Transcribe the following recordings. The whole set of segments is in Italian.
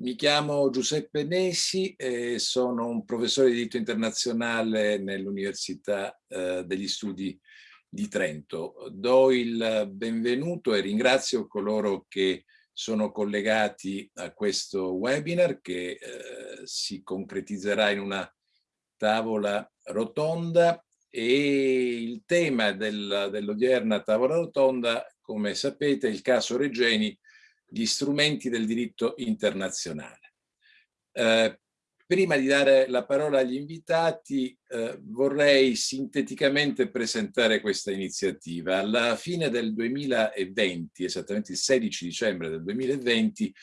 Mi chiamo Giuseppe Nesi e sono un professore di diritto internazionale nell'Università eh, degli Studi di Trento. Do il benvenuto e ringrazio coloro che sono collegati a questo webinar che eh, si concretizzerà in una tavola rotonda e il tema dell'odierna tavola rotonda, come sapete, è il caso Regeni gli strumenti del diritto internazionale. Eh, prima di dare la parola agli invitati eh, vorrei sinteticamente presentare questa iniziativa. Alla fine del 2020, esattamente il 16 dicembre del 2020,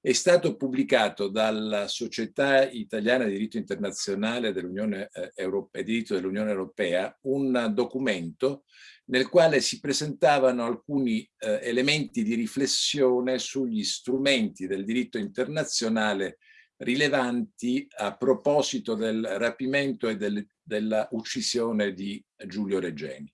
è stato pubblicato dalla Società Italiana di Diritto Internazionale dell'Unione eh, Europea, diritto dell'Unione Europea un documento nel quale si presentavano alcuni eh, elementi di riflessione sugli strumenti del diritto internazionale rilevanti a proposito del rapimento e del, della uccisione di Giulio Regeni.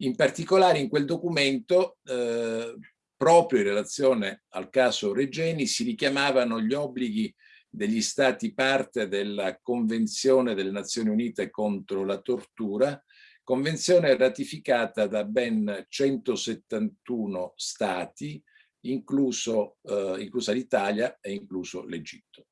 In particolare in quel documento, eh, proprio in relazione al caso Regeni, si richiamavano gli obblighi degli stati parte della Convenzione delle Nazioni Unite contro la tortura Convenzione ratificata da ben 171 stati, incluso, eh, inclusa l'Italia e incluso l'Egitto.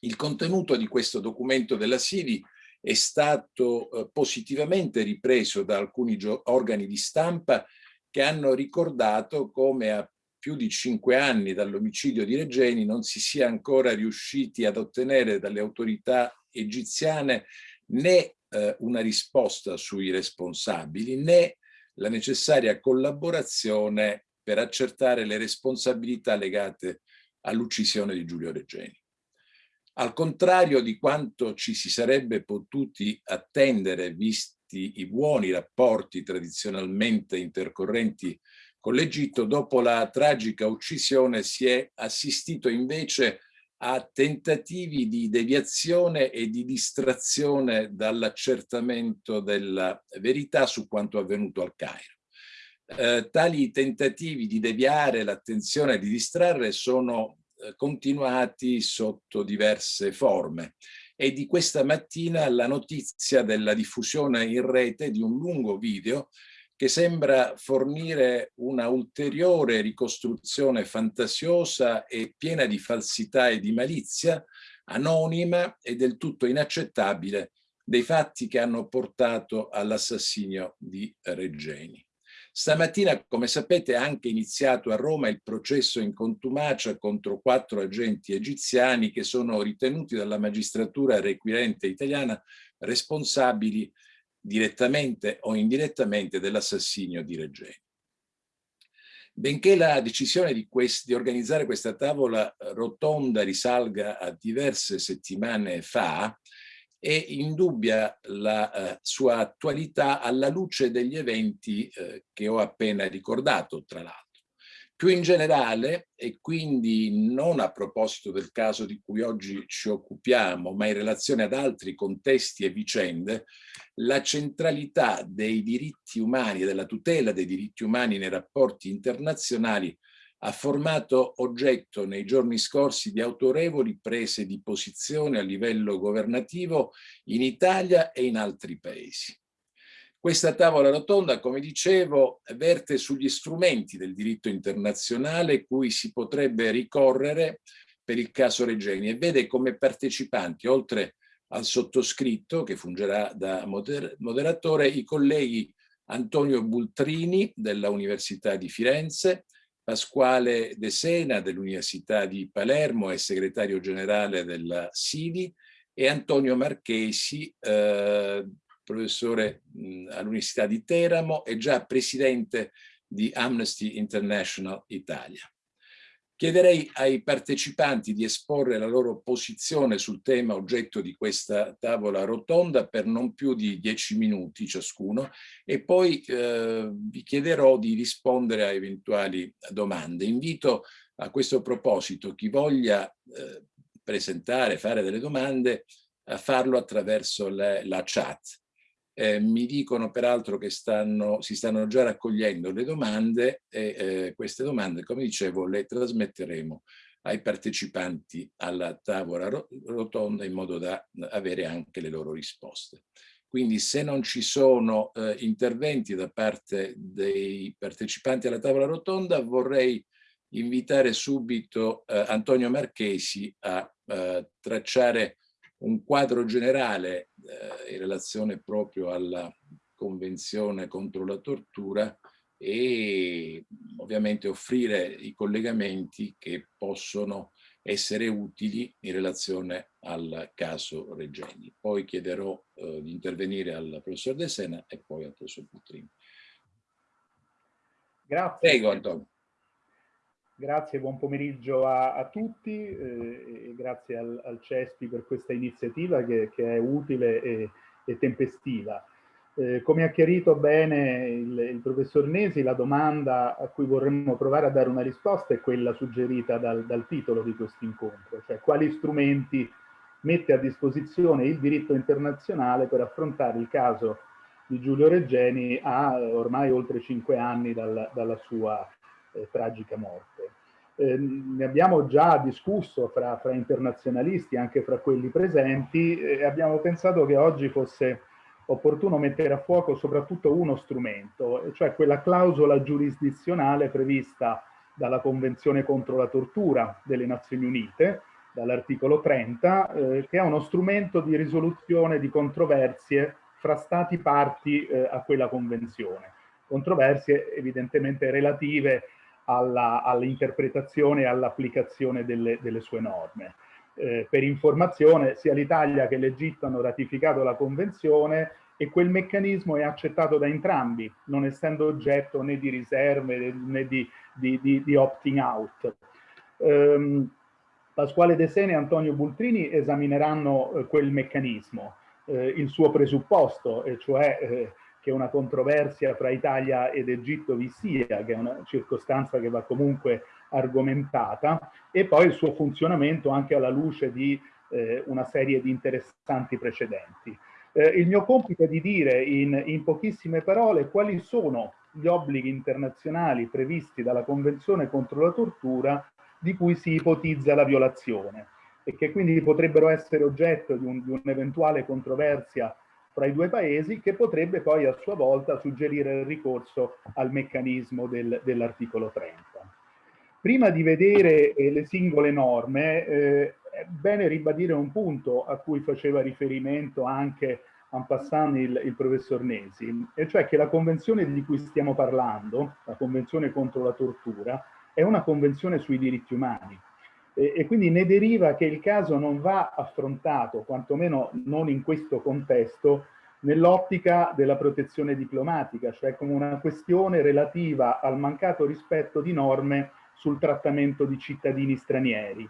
Il contenuto di questo documento della SIVI è stato eh, positivamente ripreso da alcuni organi di stampa che hanno ricordato come a più di cinque anni dall'omicidio di Regeni non si sia ancora riusciti ad ottenere dalle autorità egiziane né eh, una risposta sui responsabili né la necessaria collaborazione per accertare le responsabilità legate all'uccisione di Giulio Regeni. Al contrario di quanto ci si sarebbe potuti attendere visti i buoni rapporti tradizionalmente intercorrenti con l'Egitto, dopo la tragica uccisione si è assistito invece a tentativi di deviazione e di distrazione dall'accertamento della verità su quanto avvenuto al Cairo. Eh, tali tentativi di deviare l'attenzione e di distrarre sono eh, continuati sotto diverse forme e di questa mattina la notizia della diffusione in rete di un lungo video che sembra fornire una ulteriore ricostruzione fantasiosa e piena di falsità e di malizia, anonima e del tutto inaccettabile dei fatti che hanno portato all'assassinio di Regeni. Stamattina, come sapete, è anche iniziato a Roma il processo in contumacia contro quattro agenti egiziani che sono ritenuti dalla magistratura requirente italiana responsabili direttamente o indirettamente dell'assassinio di Regeni. Benché la decisione di, di, organizzare questa tavola rotonda risalga a diverse settimane fa, è indubbia la uh, sua attualità alla luce degli eventi uh, che ho appena ricordato, tra l'altro. Più in generale, e quindi non a proposito del caso di cui oggi ci occupiamo, ma in relazione ad altri contesti e vicende, la centralità dei diritti umani e della tutela dei diritti umani nei rapporti internazionali ha formato oggetto nei giorni scorsi di autorevoli prese di posizione a livello governativo in Italia e in altri paesi. Questa tavola rotonda, come dicevo, verte sugli strumenti del diritto internazionale cui si potrebbe ricorrere per il caso Regeni e vede come partecipanti, oltre al sottoscritto, che fungerà da moder moderatore, i colleghi Antonio Bultrini della Università di Firenze, Pasquale De Sena dell'Università di Palermo e segretario generale della SIDI e Antonio Marchesi eh, professore all'Università di Teramo e già presidente di Amnesty International Italia. Chiederei ai partecipanti di esporre la loro posizione sul tema oggetto di questa tavola rotonda per non più di dieci minuti ciascuno e poi eh, vi chiederò di rispondere a eventuali domande. Invito a questo proposito chi voglia eh, presentare, fare delle domande, a farlo attraverso le, la chat. Eh, mi dicono peraltro che stanno, si stanno già raccogliendo le domande e eh, queste domande, come dicevo, le trasmetteremo ai partecipanti alla tavola rotonda in modo da avere anche le loro risposte. Quindi se non ci sono eh, interventi da parte dei partecipanti alla tavola rotonda vorrei invitare subito eh, Antonio Marchesi a eh, tracciare un quadro generale eh, in relazione proprio alla Convenzione contro la tortura e ovviamente offrire i collegamenti che possono essere utili in relazione al caso Regeni. Poi chiederò eh, di intervenire al professor De Sena e poi al professor Putrini. Grazie. Prego Antonio. Grazie, buon pomeriggio a, a tutti eh, e grazie al, al, CESPI per questa iniziativa che, che è utile e, e tempestiva. Eh, come ha chiarito bene il, il, professor Nesi, la domanda a cui vorremmo provare a dare una risposta è quella suggerita dal, dal titolo di questo incontro, cioè quali strumenti mette a disposizione il diritto internazionale per affrontare il caso di Giulio Reggeni a ormai oltre cinque anni dal, dalla sua eh, tragica morte. Eh, ne abbiamo già discusso fra, fra, internazionalisti, anche fra quelli presenti, e abbiamo pensato che oggi fosse opportuno mettere a fuoco soprattutto uno strumento, cioè quella clausola giurisdizionale prevista dalla Convenzione contro la tortura delle Nazioni Unite, dall'articolo 30, eh, che è uno strumento di risoluzione di controversie fra stati parti eh, a quella convenzione. Controversie evidentemente relative all'interpretazione all e all'applicazione delle, delle, sue norme. Eh, per informazione, sia l'Italia che l'Egitto hanno ratificato la Convenzione e quel meccanismo è accettato da entrambi, non essendo oggetto né di riserve né di, di, di, di opting out. Um, Pasquale De Sene e Antonio Bultrini esamineranno eh, quel meccanismo, eh, il suo presupposto, e cioè eh, che una controversia fra Italia ed Egitto vi sia, che è una circostanza che va comunque argomentata, e poi il suo funzionamento anche alla luce di eh, una serie di interessanti precedenti. Eh, il mio compito è di dire in, in pochissime parole quali sono gli obblighi internazionali previsti dalla Convenzione contro la tortura di cui si ipotizza la violazione e che quindi potrebbero essere oggetto di un'eventuale un controversia fra i due paesi che potrebbe poi a sua volta suggerire il ricorso al meccanismo del, dell'articolo 30. Prima di vedere eh, le singole norme eh, è bene ribadire un punto a cui faceva riferimento anche en passant il, il professor Nesi, e cioè che la convenzione di cui stiamo parlando, la convenzione contro la tortura, è una convenzione sui diritti umani e, e quindi ne deriva che il caso non va affrontato, quantomeno non in questo contesto, nell'ottica della protezione diplomatica, cioè come una questione relativa al mancato rispetto di norme sul trattamento di cittadini stranieri.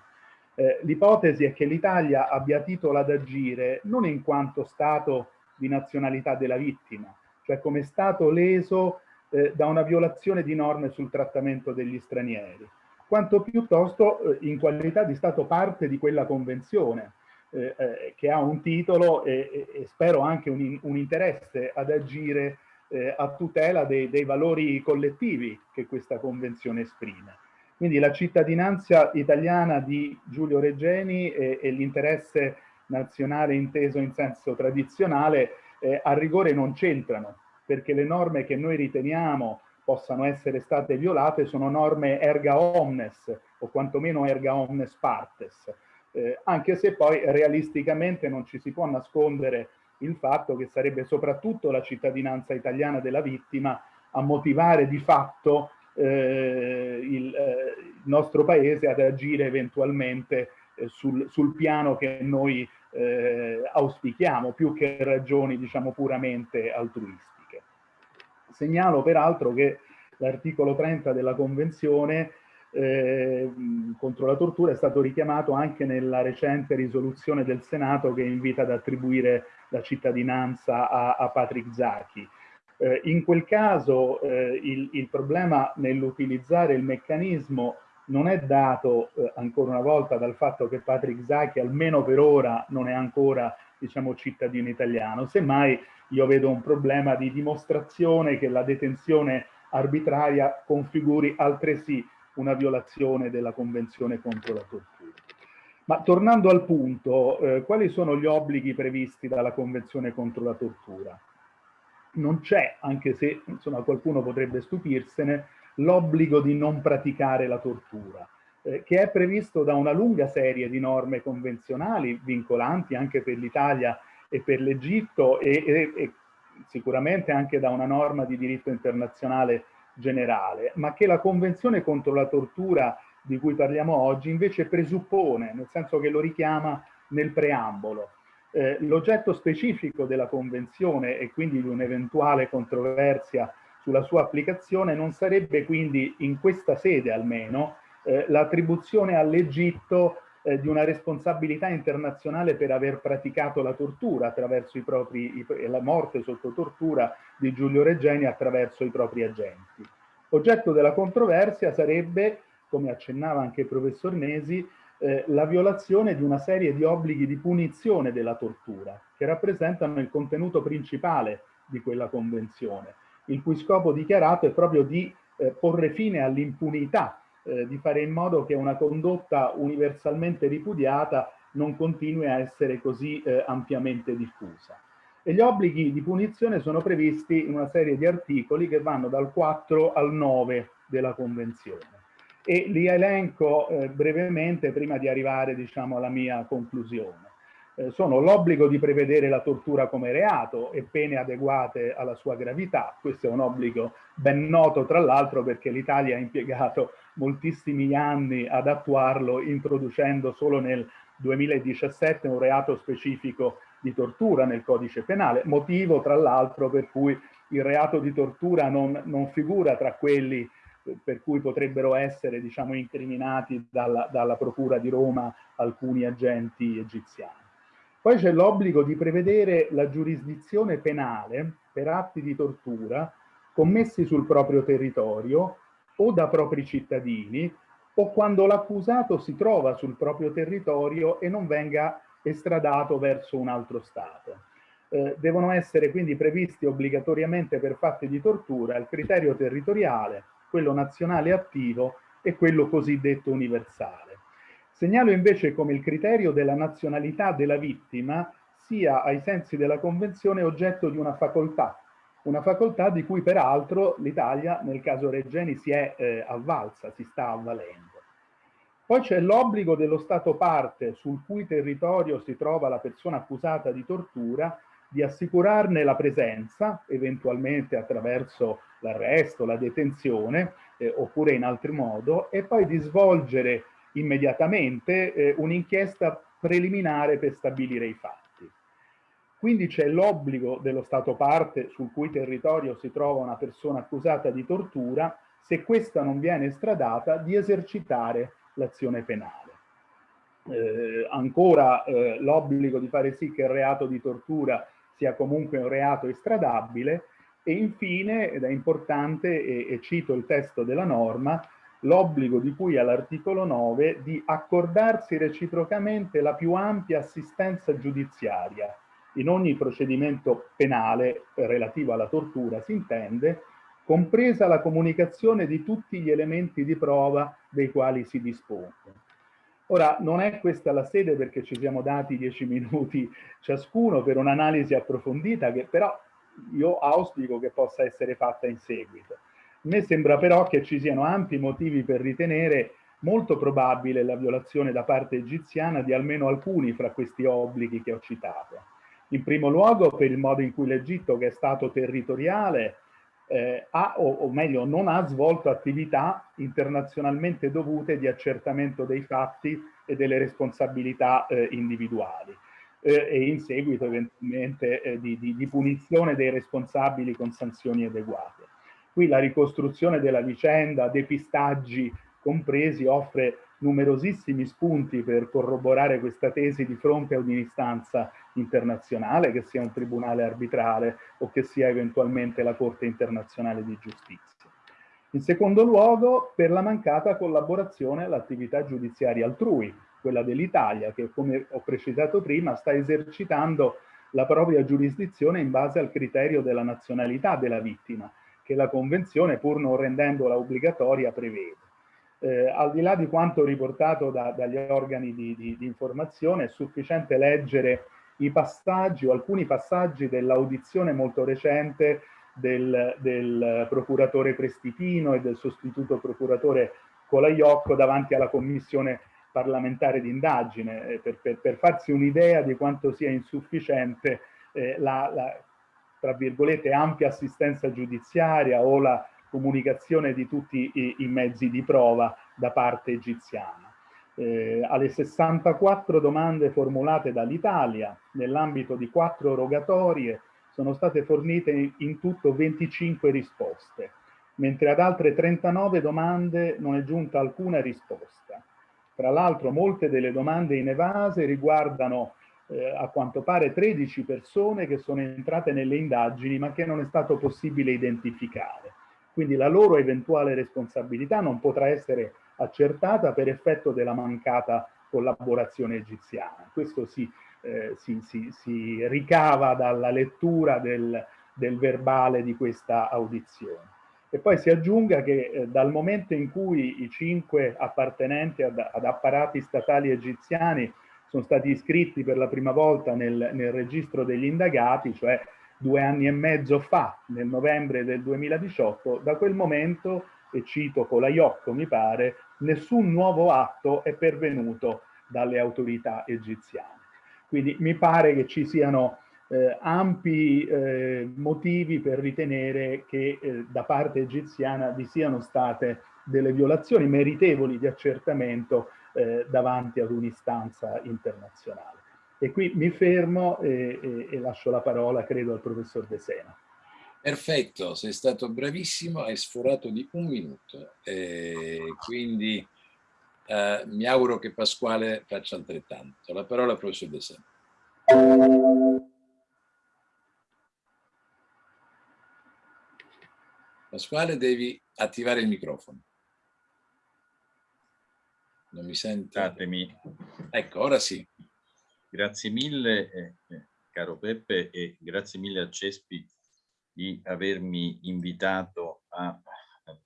Eh, L'ipotesi è che l'Italia abbia titolo ad agire non in quanto Stato di nazionalità della vittima, cioè come Stato leso eh, da una violazione di norme sul trattamento degli stranieri, quanto piuttosto eh, in qualità di Stato parte di quella convenzione, eh, eh, che ha un titolo e, e spero anche un, un, interesse ad agire eh, a tutela dei, dei, valori collettivi che questa convenzione esprime. Quindi la cittadinanza italiana di Giulio Reggeni e, e l'interesse nazionale inteso in senso tradizionale eh, a rigore non c'entrano, perché le norme che noi riteniamo possano essere state violate sono norme erga omnes o quantomeno erga omnes partes, eh, anche se poi realisticamente non ci si può nascondere il fatto che sarebbe soprattutto la cittadinanza italiana della vittima a motivare di fatto eh, il, eh, il, nostro paese ad agire eventualmente eh, sul, sul, piano che noi eh, auspichiamo, più che ragioni diciamo puramente altruistiche. Segnalo peraltro che l'articolo 30 della Convenzione eh, contro la tortura è stato richiamato anche nella recente risoluzione del Senato che invita ad attribuire la cittadinanza a, a Patrick Zaki. Eh, in quel caso eh, il, il, problema nell'utilizzare il meccanismo non è dato eh, ancora una volta dal fatto che Patrick Zaki almeno per ora non è ancora diciamo cittadino italiano, semmai io vedo un problema di dimostrazione che la detenzione arbitraria configuri altresì una violazione della Convenzione contro la tortura. Ma tornando al punto, eh, quali sono gli obblighi previsti dalla Convenzione contro la tortura? Non c'è, anche se insomma, qualcuno potrebbe stupirsene, l'obbligo di non praticare la tortura, eh, che è previsto da una lunga serie di norme convenzionali vincolanti anche per l'Italia e per l'Egitto e, e, e sicuramente anche da una norma di diritto internazionale generale, ma che la Convenzione contro la tortura di cui parliamo oggi invece presuppone, nel senso che lo richiama nel preambolo. Eh, L'oggetto specifico della Convenzione e quindi di un'eventuale controversia sulla sua applicazione non sarebbe quindi in questa sede almeno eh, l'attribuzione all'Egitto eh, di una responsabilità internazionale per aver praticato la tortura attraverso i propri, i, la morte sotto tortura di Giulio Regeni attraverso i propri agenti. Oggetto della controversia sarebbe, come accennava anche il professor Nesi, eh, la violazione di una serie di obblighi di punizione della tortura, che rappresentano il contenuto principale di quella convenzione, il cui scopo dichiarato è proprio di eh, porre fine all'impunità eh, di fare in modo che una condotta universalmente ripudiata non continui a essere così eh, ampiamente diffusa. E gli obblighi di punizione sono previsti in una serie di articoli che vanno dal 4 al 9 della Convenzione. E li elenco eh, brevemente prima di arrivare diciamo, alla mia conclusione. Eh, sono l'obbligo di prevedere la tortura come reato e pene adeguate alla sua gravità. Questo è un obbligo ben noto, tra l'altro, perché l'Italia ha impiegato moltissimi anni ad attuarlo, introducendo solo nel 2017 un reato specifico di tortura nel codice penale, motivo tra l'altro per cui il reato di tortura non, non, figura tra quelli per cui potrebbero essere diciamo, incriminati dalla, dalla Procura di Roma alcuni agenti egiziani. Poi c'è l'obbligo di prevedere la giurisdizione penale per atti di tortura commessi sul proprio territorio o da propri cittadini o quando l'accusato si trova sul proprio territorio e non venga estradato verso un altro Stato. Eh, devono essere quindi previsti obbligatoriamente per fatti di tortura il criterio territoriale, quello nazionale attivo e quello cosiddetto universale. Segnalo invece come il criterio della nazionalità della vittima sia ai sensi della Convenzione oggetto di una facoltà, una facoltà di cui peraltro l'Italia nel caso Regeni si è eh, avvalsa, si sta avvalendo. Poi c'è l'obbligo dello Stato parte sul cui territorio si trova la persona accusata di tortura di assicurarne la presenza, eventualmente attraverso l'arresto, la detenzione, eh, oppure in altro modo, e poi di svolgere immediatamente eh, un'inchiesta preliminare per stabilire i fatti. Quindi c'è l'obbligo dello Stato parte sul cui territorio si trova una persona accusata di tortura, se questa non viene estradata, di esercitare l'azione penale. Eh, ancora eh, l'obbligo di fare sì che il reato di tortura sia comunque un reato estradabile e infine, ed è importante, e, e cito il testo della norma, l'obbligo di cui all'articolo 9 di accordarsi reciprocamente la più ampia assistenza giudiziaria in ogni procedimento penale relativo alla tortura, si intende, compresa la comunicazione di tutti gli elementi di prova dei quali si dispone. Ora, non è questa la sede perché ci siamo dati dieci minuti ciascuno per un'analisi approfondita che però io auspico che possa essere fatta in seguito. A me sembra però che ci siano ampi motivi per ritenere molto probabile la violazione da parte egiziana di almeno alcuni fra questi obblighi che ho citato. In primo luogo per il modo in cui l'Egitto, che è stato territoriale, eh, ha, o, o, meglio non ha svolto attività internazionalmente dovute di accertamento dei fatti e delle responsabilità eh, individuali eh, e in seguito eventualmente eh, di, di, di punizione dei responsabili con sanzioni adeguate. Qui la ricostruzione della vicenda, depistaggi compresi, offre numerosissimi spunti per corroborare questa tesi di fronte ad un'istanza internazionale, che sia un tribunale arbitrale o che sia eventualmente la Corte internazionale di giustizia. In secondo luogo, per la mancata collaborazione all'attività giudiziaria altrui, quella dell'Italia, che come ho precisato prima sta esercitando la propria giurisdizione in base al criterio della nazionalità della vittima, che la Convenzione, pur non rendendola obbligatoria, prevede. Eh, al di là di quanto riportato da, dagli organi di, di, di, informazione, è sufficiente leggere i passaggi o alcuni passaggi dell'audizione molto recente del, del, procuratore Prestipino e del sostituto procuratore Colaiocco davanti alla commissione parlamentare di indagine, eh, per, per, per, farsi un'idea di quanto sia insufficiente eh, la, la, tra virgolette, ampia assistenza giudiziaria o la comunicazione di tutti i, i mezzi di prova da parte egiziana. Eh, alle 64 domande formulate dall'Italia nell'ambito di quattro rogatorie sono state fornite in tutto 25 risposte, mentre ad altre 39 domande non è giunta alcuna risposta. Tra l'altro molte delle domande inevase riguardano eh, a quanto pare 13 persone che sono entrate nelle indagini ma che non è stato possibile identificare. Quindi la loro eventuale responsabilità non potrà essere accertata per effetto della mancata collaborazione egiziana. Questo si, eh, si, si, si ricava dalla lettura del, del verbale di questa audizione. E poi si aggiunga che eh, dal momento in cui i cinque appartenenti ad, ad, apparati statali egiziani sono stati iscritti per la prima volta nel, nel, registro degli indagati, cioè due anni e mezzo fa, nel novembre del 2018, da quel momento, e cito Colaiocco mi pare, nessun nuovo atto è pervenuto dalle autorità egiziane. Quindi mi pare che ci siano eh, ampi eh, motivi per ritenere che eh, da parte egiziana vi siano state delle violazioni meritevoli di accertamento eh, davanti ad un'istanza internazionale. E qui mi fermo e, e, e, lascio la parola, credo, al professor De Sena. Perfetto, sei stato bravissimo, hai sforato di un minuto, quindi eh, mi auguro che Pasquale faccia altrettanto. La parola al professor De Sena. Pasquale, devi attivare il microfono. Non mi sente? Datemi. Ecco, ora sì. Grazie mille, eh, eh, caro Peppe, e grazie mille a Cespi di avermi invitato a,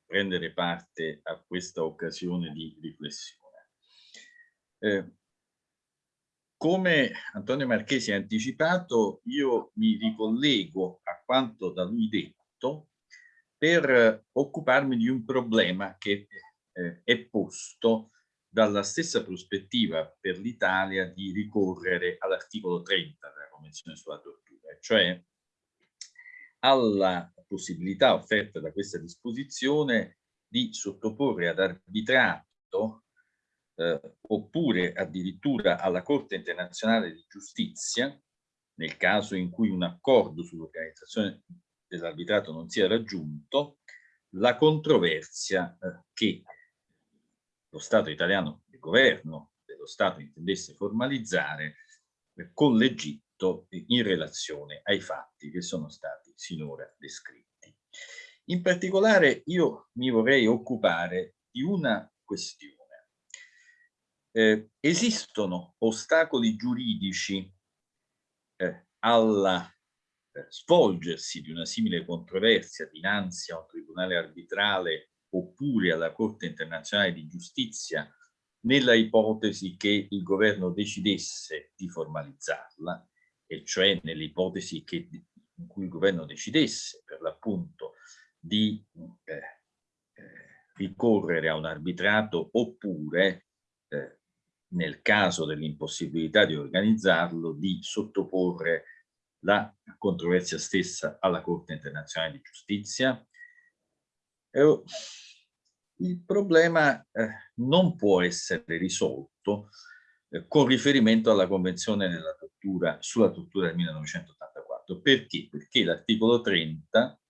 prendere parte a questa occasione di riflessione. Eh, come Antonio Marchesi ha anticipato, io mi ricollego a quanto da lui detto per occuparmi di un problema che eh, è posto dalla stessa prospettiva per l'Italia di ricorrere all'articolo 30 della Convenzione sulla tortura, cioè alla possibilità offerta da questa disposizione di sottoporre ad arbitrato eh, oppure addirittura alla Corte internazionale di giustizia, nel caso in cui un accordo sull'organizzazione dell'arbitrato non sia raggiunto, la controversia eh, che lo Stato italiano, il governo dello Stato intendesse formalizzare eh, con l'Egitto in relazione ai fatti che sono stati sinora descritti. In particolare io mi vorrei occupare di una questione. Eh, esistono ostacoli giuridici eh, alla svolgersi di una simile controversia dinanzi a un tribunale arbitrale oppure alla Corte internazionale di giustizia nella ipotesi che il governo decidesse di formalizzarla, e cioè nell'ipotesi in cui il governo decidesse per l'appunto di eh, eh, ricorrere a un arbitrato oppure eh, nel caso dell'impossibilità di organizzarlo di sottoporre la controversia stessa alla Corte internazionale di giustizia. Il problema eh, non può essere risolto eh, con riferimento alla Convenzione tortura, sulla tortura del 1984. Perché? Perché l'articolo 30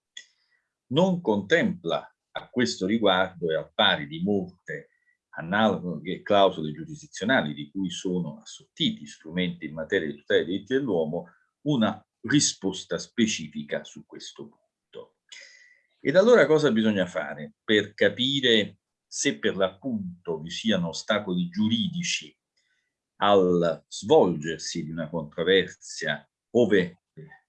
non contempla a questo riguardo e al pari di molte analoghe clausole giurisdizionali di cui sono assottiti strumenti in materia di tutela dei diritti dell'uomo, una risposta specifica su questo punto. Ed allora cosa bisogna fare per capire se per l'appunto vi siano ostacoli giuridici al svolgersi di una controversia ove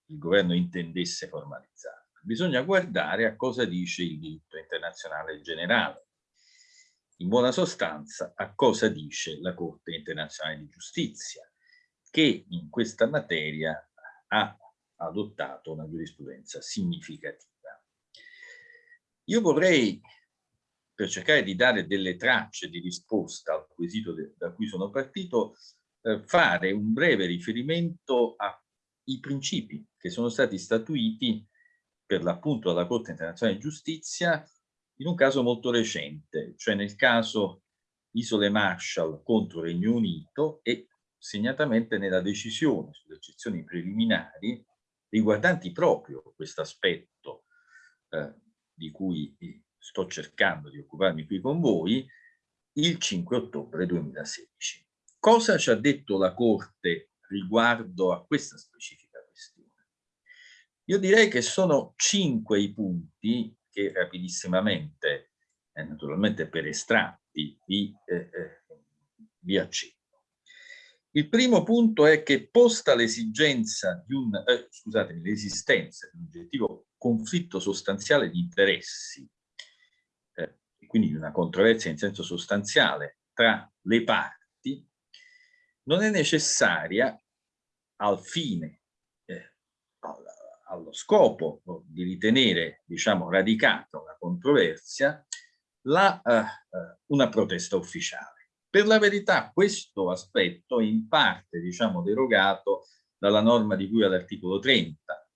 il governo intendesse formalizzarla? Bisogna guardare a cosa dice il diritto internazionale generale. in buona sostanza a cosa dice la Corte internazionale di giustizia, che in questa materia ha adottato una giurisprudenza significativa. Io vorrei, per cercare di dare delle tracce di risposta al quesito da cui sono partito, eh, fare un breve riferimento ai principi che sono stati statuiti per l'appunto dalla Corte internazionale di giustizia in un caso molto recente, cioè nel caso Isole Marshall contro Regno Unito e segnatamente nella decisione sulle eccezioni preliminari riguardanti proprio questo aspetto eh, di cui sto cercando di occuparmi qui con voi, il 5 ottobre 2016. Cosa ci ha detto la Corte riguardo a questa specifica questione? Io direi che sono cinque i punti che rapidissimamente, eh, naturalmente per estratti, vi, eh, eh, vi accenno. Il primo punto è che posta l'esigenza di un, eh, scusatemi, l'esistenza di un oggettivo conflitto sostanziale di interessi, eh, quindi di una controversia in senso sostanziale tra le parti, non è necessaria al fine eh, allo scopo di ritenere, diciamo, radicata una controversia, la, eh, eh, una protesta ufficiale. Per la verità questo aspetto è in parte, diciamo, derogato dalla norma di cui all'articolo 30.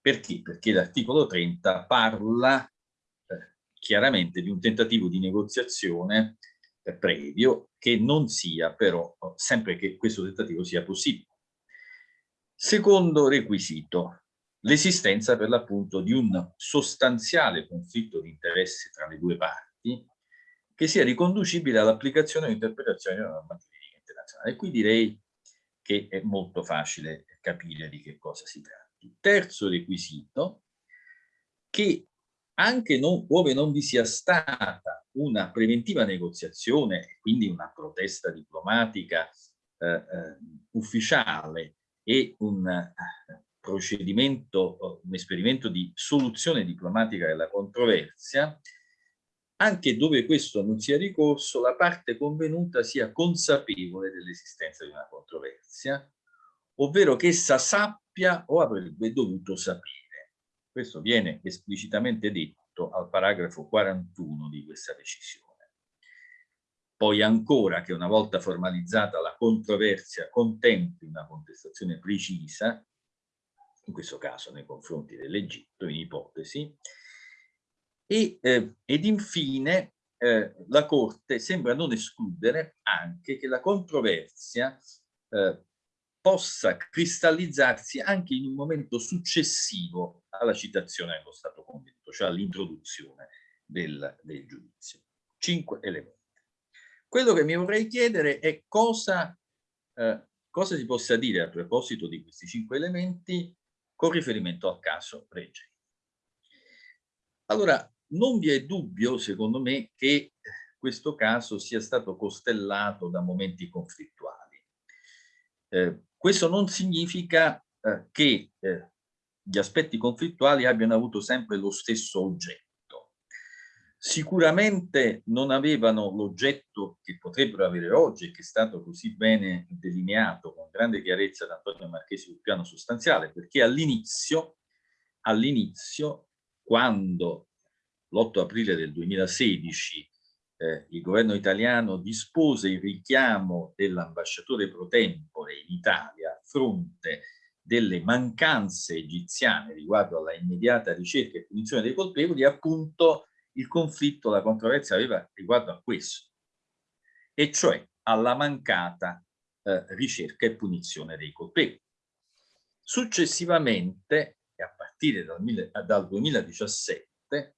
Perché? Perché l'articolo 30 parla eh, chiaramente di un tentativo di negoziazione eh, previo che non sia però, sempre che questo tentativo sia possibile. Secondo requisito, l'esistenza per l'appunto di un sostanziale conflitto di interessi tra le due parti che sia riconducibile all'applicazione e all'interpretazione della norma giuridica internazionale. E qui direi che è molto facile capire di che cosa si tratta. Terzo requisito, che anche non, ove non vi sia stata una preventiva negoziazione, quindi una protesta diplomatica eh, eh, ufficiale e un eh, procedimento, un esperimento di soluzione diplomatica della controversia, anche dove questo non sia ricorso, la parte convenuta sia consapevole dell'esistenza di una controversia, ovvero che essa sappia o avrebbe dovuto sapere. Questo viene esplicitamente detto al paragrafo 41 di questa decisione. Poi ancora che una volta formalizzata la controversia contempli una contestazione precisa, in questo caso nei confronti dell'Egitto, in ipotesi, e, eh, ed infine eh, la Corte sembra non escludere anche che la controversia eh, possa cristallizzarsi anche in un momento successivo alla citazione dello Stato convinto, cioè all'introduzione del, del giudizio. Cinque elementi. Quello che mi vorrei chiedere è cosa, eh, cosa si possa dire a proposito di questi cinque elementi con riferimento al caso Regeni. Allora, non vi è dubbio, secondo me, che questo caso sia stato costellato da momenti conflittuali. Eh, questo non significa eh, che eh, gli aspetti conflittuali abbiano avuto sempre lo stesso oggetto. Sicuramente non avevano l'oggetto che potrebbero avere oggi che è stato così bene delineato con grande chiarezza da Antonio Marchesi sul piano sostanziale, perché all'inizio, all'inizio, quando l'8 aprile del 2016 eh, il governo italiano dispose il richiamo dell'ambasciatore pro tempore in Italia a fronte delle mancanze egiziane riguardo alla immediata ricerca e punizione dei colpevoli, appunto il conflitto, la controversia aveva riguardo a questo, e cioè alla mancata eh, ricerca e punizione dei colpevoli. Successivamente, a partire dal, dal 2017,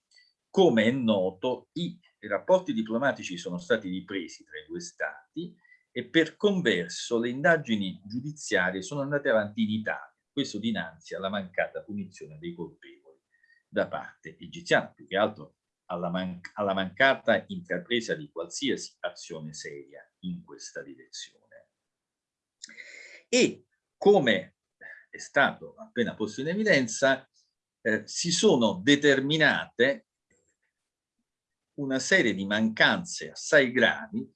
come è noto, i rapporti diplomatici sono stati ripresi tra i due stati e per converso le indagini giudiziarie sono andate avanti in Italia, questo dinanzi alla mancata punizione dei colpevoli da parte egiziana, più che altro alla, man alla mancata intrapresa di qualsiasi azione seria in questa direzione. E come è stato appena posto in evidenza, eh, si sono determinate una serie di mancanze assai gravi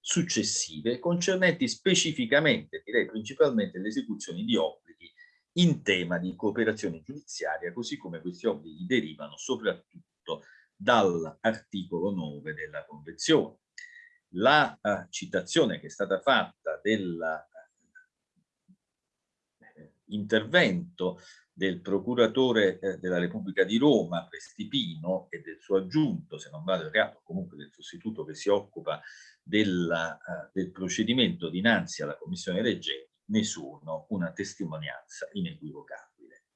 successive concernenti specificamente, direi principalmente, le esecuzioni di obblighi in tema di cooperazione giudiziaria, così come questi obblighi derivano soprattutto dall'articolo 9 della Convenzione. La uh, citazione che è stata fatta dell'intervento uh, del procuratore eh, della Repubblica di Roma, Prestipino, e del suo aggiunto, se non vado errato, comunque del sostituto che si occupa della, uh, del procedimento dinanzi alla Commissione Reggenti, ne sono una testimonianza inequivocabile.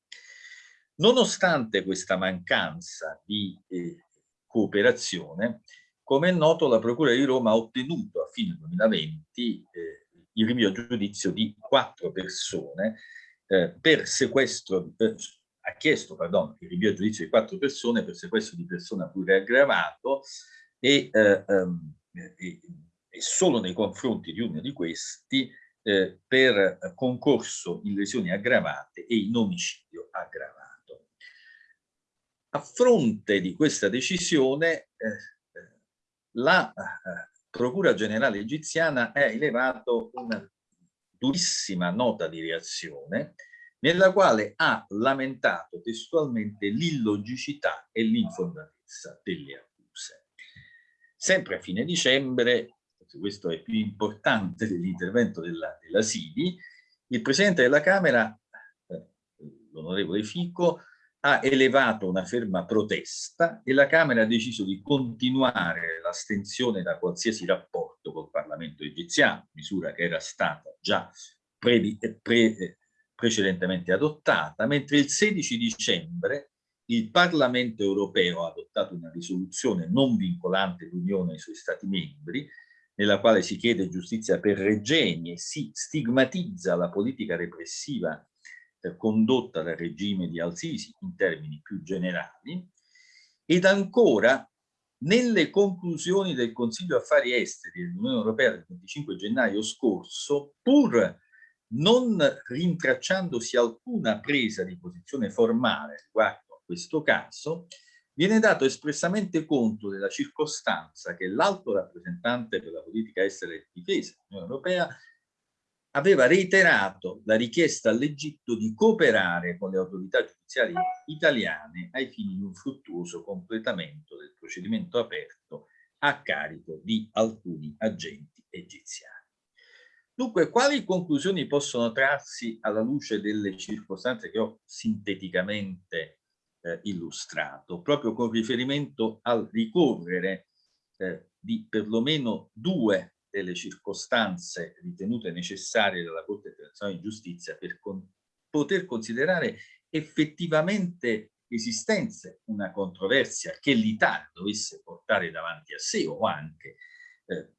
Nonostante questa mancanza di eh, cooperazione, come è noto la Procura di Roma ha ottenuto a fine 2020 eh, il rinvio a giudizio di quattro persone eh, per sequestro, eh, ha chiesto pardon, il rinvio a giudizio di quattro persone per sequestro di persona pure aggravato e, eh, ehm, e, e solo nei confronti di uno di questi eh, per concorso in lesioni aggravate e in omicidio aggravato. A fronte di questa decisione eh, la Procura Generale egiziana ha elevato una durissima nota di reazione nella quale ha lamentato testualmente l'illogicità e l'infondatezza delle accuse. Sempre a fine dicembre, questo è più importante dell'intervento della, della SIDI, il Presidente della Camera, eh, l'onorevole Fico, ha elevato una ferma protesta e la Camera ha deciso di continuare l'astensione da qualsiasi rapporto col Parlamento egiziano, misura che era stata già pre, pre, precedentemente adottata, mentre il 16 dicembre il Parlamento europeo ha adottato una risoluzione non vincolante l'Unione e i suoi Stati membri, nella quale si chiede giustizia per Regeni e si stigmatizza la politica repressiva eh, condotta dal regime di Al-Sisi in termini più generali ed ancora nelle conclusioni del Consiglio Affari Esteri dell'Unione Europea del 25 gennaio scorso, pur non rintracciandosi alcuna presa di posizione formale riguardo a questo caso, viene dato espressamente conto della circostanza che l'alto rappresentante per la politica estera e difesa dell'Unione Europea aveva reiterato la richiesta all'Egitto di cooperare con le autorità giudiziarie italiane ai fini di un fruttuoso completamento del procedimento aperto a carico di alcuni agenti egiziani. Dunque, quali conclusioni possono trarsi alla luce delle circostanze che ho sinteticamente eh, illustrato, proprio con riferimento al ricorrere eh, di perlomeno due delle circostanze ritenute necessarie dalla Corte internazionale di giustizia per con poter considerare effettivamente esistenze una controversia che l'Italia dovesse portare davanti a sé o anche eh,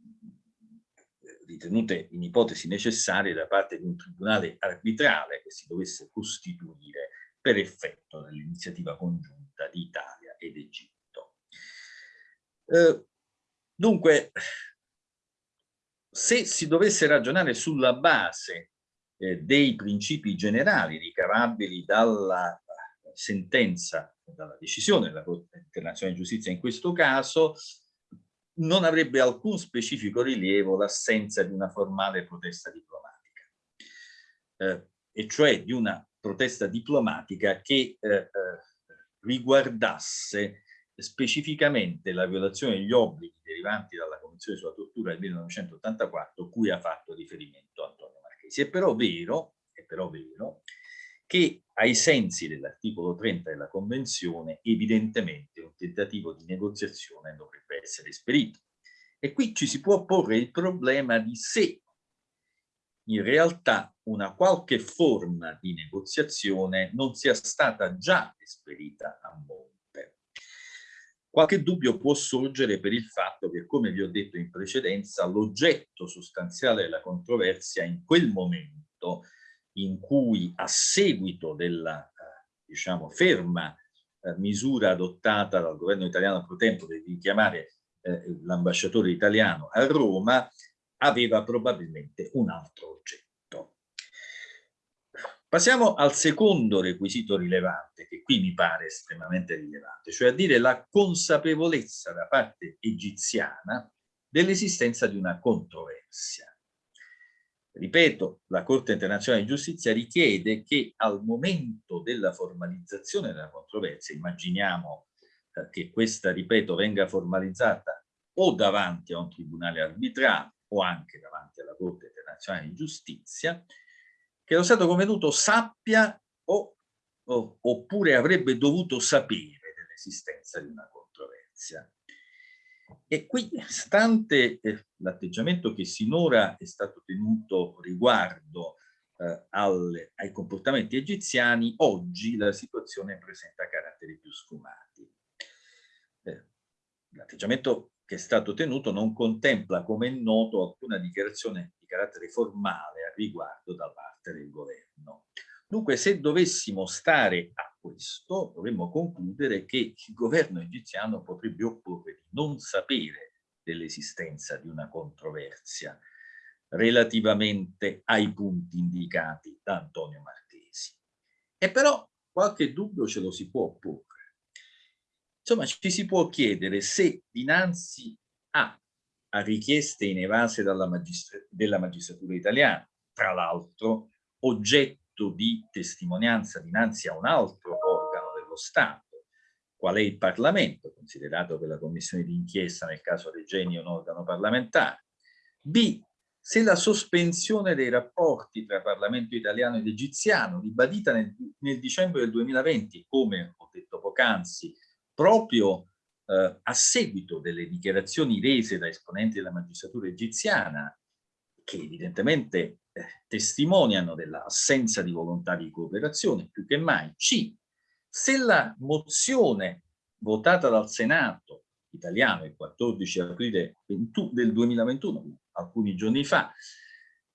ritenute in ipotesi necessarie da parte di un tribunale arbitrale che si dovesse costituire per effetto dell'iniziativa congiunta di Italia ed Egitto. Eh, dunque, se si dovesse ragionare sulla base eh, dei principi generali ricavabili dalla sentenza, dalla decisione della Corte internazionale di giustizia in questo caso, non avrebbe alcun specifico rilievo l'assenza di una formale protesta diplomatica, eh, e cioè di una protesta diplomatica che eh, eh riguardasse specificamente la violazione degli obblighi derivanti dalla Convenzione sulla tortura del 1984 cui ha fatto riferimento Antonio Marchesi. È però vero, è però vero che ai sensi dell'articolo 30 della Convenzione evidentemente un tentativo di negoziazione dovrebbe essere esperito. E qui ci si può porre il problema di se in realtà una qualche forma di negoziazione non sia stata già esperita a mondo Qualche dubbio può sorgere per il fatto che, come vi ho detto in precedenza, l'oggetto sostanziale della controversia in quel momento in cui a seguito della eh, diciamo, ferma eh, misura adottata dal governo italiano pro tempo di richiamare eh, l'ambasciatore italiano a Roma aveva probabilmente un altro oggetto. Passiamo al secondo requisito rilevante, che qui mi pare estremamente rilevante, cioè a dire la consapevolezza da parte egiziana dell'esistenza di una controversia. Ripeto, la Corte internazionale di giustizia richiede che al momento della formalizzazione della controversia, immaginiamo eh, che questa, ripeto, venga formalizzata o davanti a un tribunale arbitrale o anche davanti alla Corte internazionale di giustizia, che lo Stato convenuto sappia o, o, oppure avrebbe dovuto sapere dell'esistenza di una controversia. E qui, stante eh, l'atteggiamento che sinora è stato tenuto riguardo eh, al, ai comportamenti egiziani, oggi la situazione presenta caratteri più sfumati. Eh, l'atteggiamento che è stato tenuto non contempla, come è noto, alcuna dichiarazione di carattere formale a riguardo da parte del governo. Dunque, se dovessimo stare a questo, dovremmo concludere che il governo egiziano potrebbe opporre di non sapere dell'esistenza di una controversia relativamente ai punti indicati da Antonio Marchesi. E però qualche dubbio ce lo si può opporre. Insomma, ci si può chiedere se dinanzi a, a richieste inevase magistra della magistratura italiana, tra l'altro oggetto di testimonianza dinanzi a un altro organo dello Stato, qual è il Parlamento, considerato che la commissione di inchiesta nel caso Regeni è un organo parlamentare, b. se la sospensione dei rapporti tra Parlamento italiano ed egiziano, ribadita nel, nel dicembre del 2020, come ho detto poc'anzi, proprio eh, a seguito delle dichiarazioni rese da esponenti della magistratura egiziana, che evidentemente eh, testimoniano dell'assenza di volontà di cooperazione, più che mai. C. Se la mozione votata dal Senato italiano il 14 aprile del 2021, alcuni giorni fa,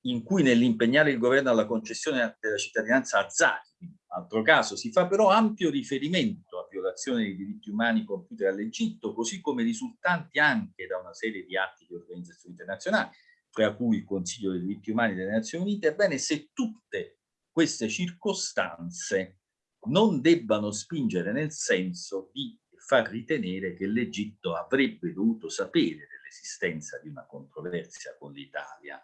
in cui nell'impegnare il governo alla concessione della cittadinanza a Zaki, altro caso, si fa però ampio riferimento violazione dei diritti umani compiute dall'Egitto, così come risultanti anche da una serie di atti di organizzazioni internazionali, tra cui il Consiglio dei diritti umani delle Nazioni Unite, ebbene se tutte queste circostanze non debbano spingere nel senso di far ritenere che l'Egitto avrebbe dovuto sapere dell'esistenza di una controversia con l'Italia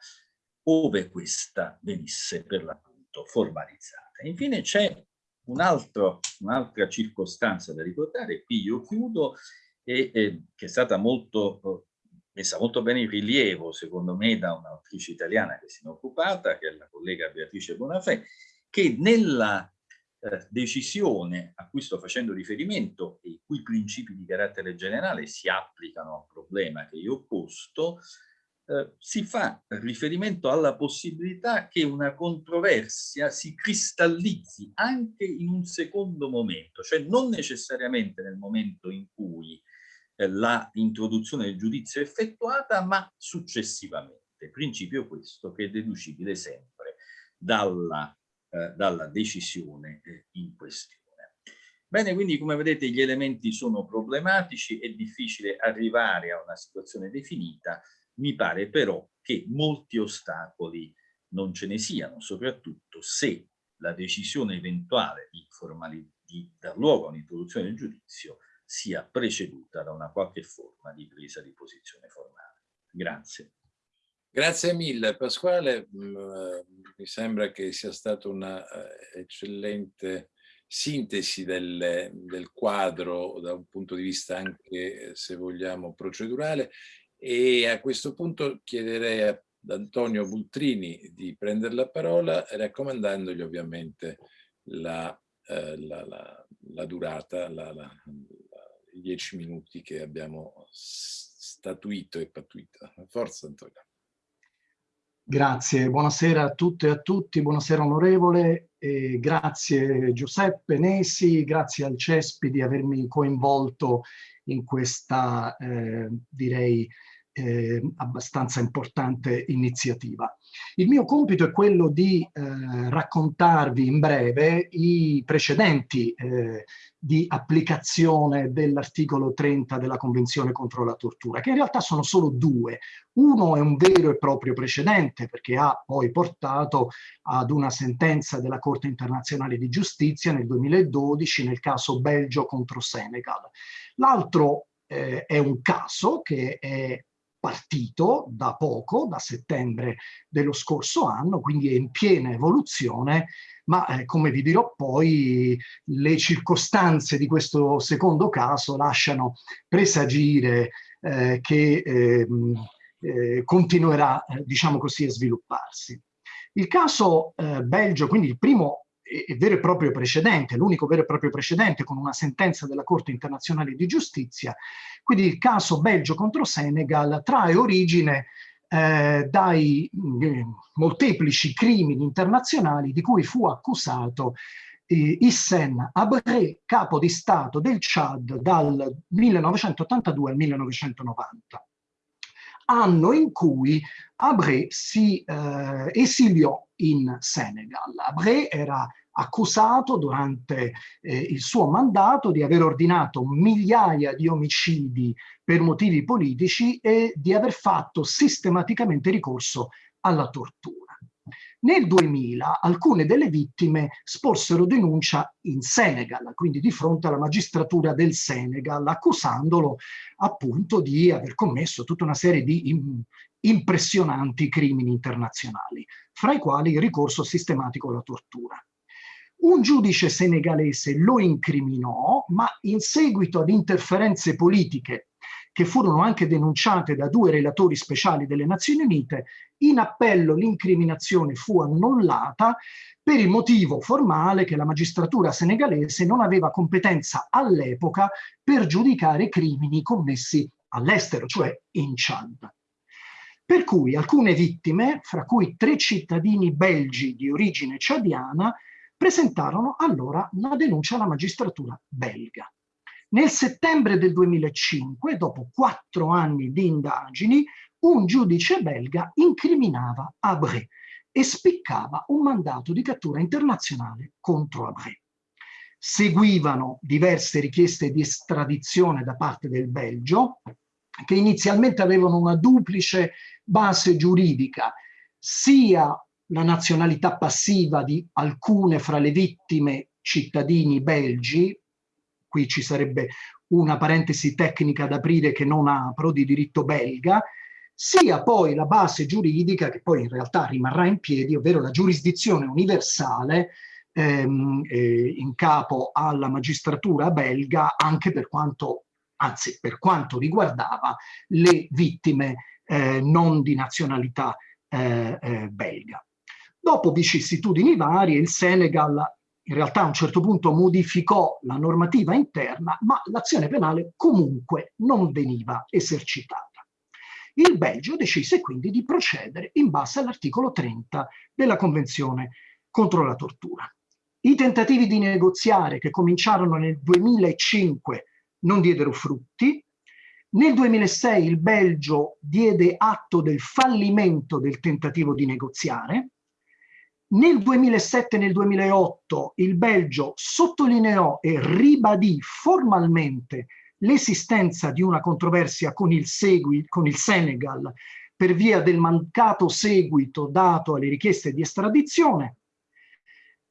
ove questa venisse per l'appunto formalizzata. Infine c'è un'altra un circostanza da ricordare, qui io chiudo, e, e, che è stata molto, messa molto bene in rilievo, secondo me, da un'autrice italiana che si è occupata, che è la collega Beatrice Bonafè, che nella eh, decisione a cui sto facendo riferimento e i cui principi di carattere generale si applicano al problema che io ho posto, eh, si fa riferimento alla possibilità che una controversia si cristallizzi anche in un secondo momento, cioè non necessariamente nel momento in cui eh, la introduzione del giudizio è effettuata, ma successivamente. Principio questo che è deducibile sempre dalla, eh, dalla decisione eh, in questione. Bene, quindi come vedete gli elementi sono problematici, è difficile arrivare a una situazione definita, mi pare però che molti ostacoli non ce ne siano, soprattutto se la decisione eventuale di, di dar luogo a un'introduzione del giudizio sia preceduta da una qualche forma di presa di posizione formale. Grazie. Grazie mille Pasquale, mm, mi sembra che sia stata una eh, eccellente sintesi del, del, quadro da un punto di vista anche, se vogliamo, procedurale e a questo punto chiederei ad Antonio Bultrini di prendere la parola raccomandandogli ovviamente la, eh, la, la, la durata, i dieci minuti che abbiamo statuito e pattuito. Forza Antonio. Grazie, buonasera a tutte e a tutti, buonasera onorevole, e grazie Giuseppe Nesi, grazie al CESPI di avermi coinvolto in questa, eh, direi, eh, abbastanza importante iniziativa. Il mio compito è quello di eh, raccontarvi in breve i precedenti eh, di applicazione dell'articolo 30 della Convenzione contro la tortura, che in realtà sono solo due. Uno è un vero e proprio precedente perché ha poi portato ad una sentenza della Corte internazionale di giustizia nel 2012 nel caso Belgio contro Senegal. L'altro eh, è un caso che è partito da poco, da settembre dello scorso anno, quindi è in piena evoluzione, ma eh, come vi dirò poi le circostanze di questo secondo caso lasciano presagire eh, che ehm, eh, continuerà, eh, diciamo così, a svilupparsi. Il caso eh, Belgio, quindi il primo vero e proprio precedente, l'unico vero e proprio precedente con una sentenza della Corte internazionale di giustizia. Quindi il caso Belgio contro Senegal trae origine eh, dai eh, molteplici crimini internazionali di cui fu accusato eh, Hissen Abré, capo di Stato del Chad dal 1982 al 1990 anno in cui Abré si eh, esiliò in Senegal. Abré era accusato durante eh, il suo mandato di aver ordinato migliaia di omicidi per motivi politici e di aver fatto sistematicamente ricorso alla tortura. Nel 2000 alcune delle vittime sporsero denuncia in Senegal, quindi di fronte alla magistratura del Senegal, accusandolo appunto di aver commesso tutta una serie di impressionanti crimini internazionali, fra i quali il ricorso sistematico alla tortura. Un giudice senegalese lo incriminò, ma in seguito ad interferenze politiche che furono anche denunciate da due relatori speciali delle Nazioni Unite, in appello l'incriminazione fu annullata per il motivo formale che la magistratura senegalese non aveva competenza all'epoca per giudicare crimini commessi all'estero, cioè in Chad. Per cui alcune vittime, fra cui tre cittadini belgi di origine ciadiana, presentarono allora una denuncia alla magistratura belga. Nel settembre del 2005, dopo quattro anni di indagini, un giudice belga incriminava Abré e spiccava un mandato di cattura internazionale contro Abré. Seguivano diverse richieste di estradizione da parte del Belgio, che inizialmente avevano una duplice base giuridica, sia la nazionalità passiva di alcune fra le vittime cittadini belgi, qui ci sarebbe una parentesi tecnica da aprire che non apro, di diritto belga, sia poi la base giuridica che poi in realtà rimarrà in piedi, ovvero la giurisdizione universale ehm, eh, in capo alla magistratura belga anche per quanto, anzi per quanto riguardava le vittime eh, non di nazionalità eh, eh belga. Dopo vicissitudini varie, il Senegal in realtà a un certo punto modificò la normativa interna, ma l'azione penale comunque non veniva esercitata. Il Belgio decise quindi di procedere in base all'articolo 30 della Convenzione contro la tortura. I tentativi di negoziare che cominciarono nel 2005 non diedero frutti. Nel 2006 il Belgio diede atto del fallimento del tentativo di negoziare nel 2007 e nel 2008 il Belgio sottolineò e ribadì formalmente l'esistenza di una controversia con il, segui, con il Senegal per via del mancato seguito dato alle richieste di estradizione.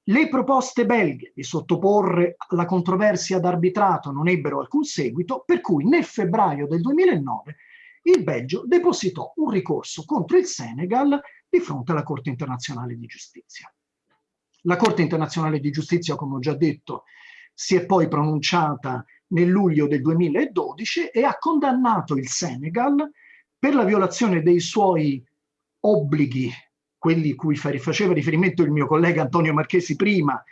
Le proposte belghe di sottoporre la controversia ad arbitrato non ebbero alcun seguito, per cui nel febbraio del 2009 il Belgio depositò un ricorso contro il Senegal di fronte alla Corte internazionale di giustizia. La Corte internazionale di giustizia, come ho già detto, si è poi pronunciata nel luglio del 2012 e ha condannato il Senegal per la violazione dei suoi obblighi, quelli cui faceva riferimento il mio collega Antonio Marchesi prima,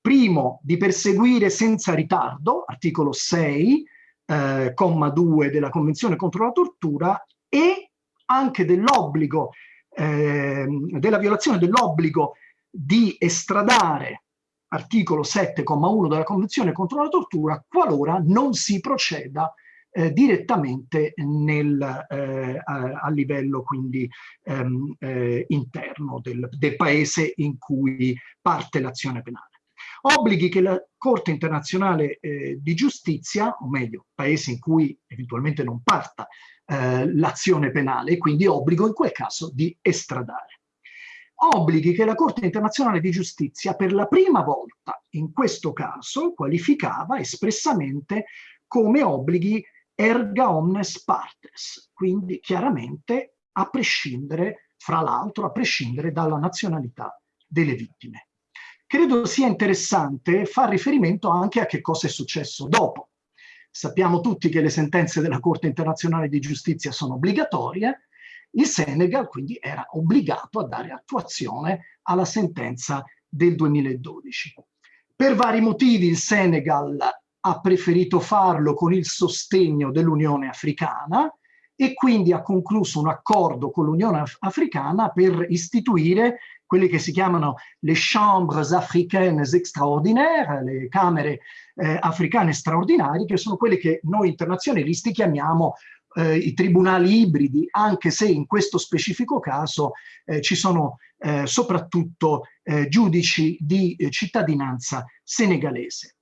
primo di perseguire senza ritardo, articolo 6, eh, comma 2 della Convenzione contro la tortura, e anche dell'obbligo eh, della violazione dell'obbligo di estradare articolo 7,1 della Convenzione contro la tortura qualora non si proceda eh, direttamente nel, eh, a, a, livello quindi ehm, eh, interno del, del paese in cui parte l'azione penale. Obblighi che la Corte internazionale eh, di giustizia, o meglio, paesi in cui eventualmente non parta eh, l'azione penale, quindi obbligo in quel caso di estradare. Obblighi che la Corte internazionale di giustizia per la prima volta in questo caso qualificava espressamente come obblighi erga omnes partes, quindi chiaramente a prescindere, fra l'altro, a prescindere dalla nazionalità delle vittime. Credo sia interessante far riferimento anche a che cosa è successo dopo. Sappiamo tutti che le sentenze della Corte internazionale di giustizia sono obbligatorie, il Senegal quindi era obbligato a dare attuazione alla sentenza del 2012. Per vari motivi il Senegal ha preferito farlo con il sostegno dell'Unione Africana e quindi ha concluso un accordo con l'Unione Africana per istituire quelle che si chiamano le chambres africaines extraordinaires, le camere eh, africane straordinarie, che sono quelle che noi internazionalisti chiamiamo eh, i tribunali ibridi, anche se in questo specifico caso eh, ci sono eh, soprattutto eh, giudici di eh, cittadinanza senegalese.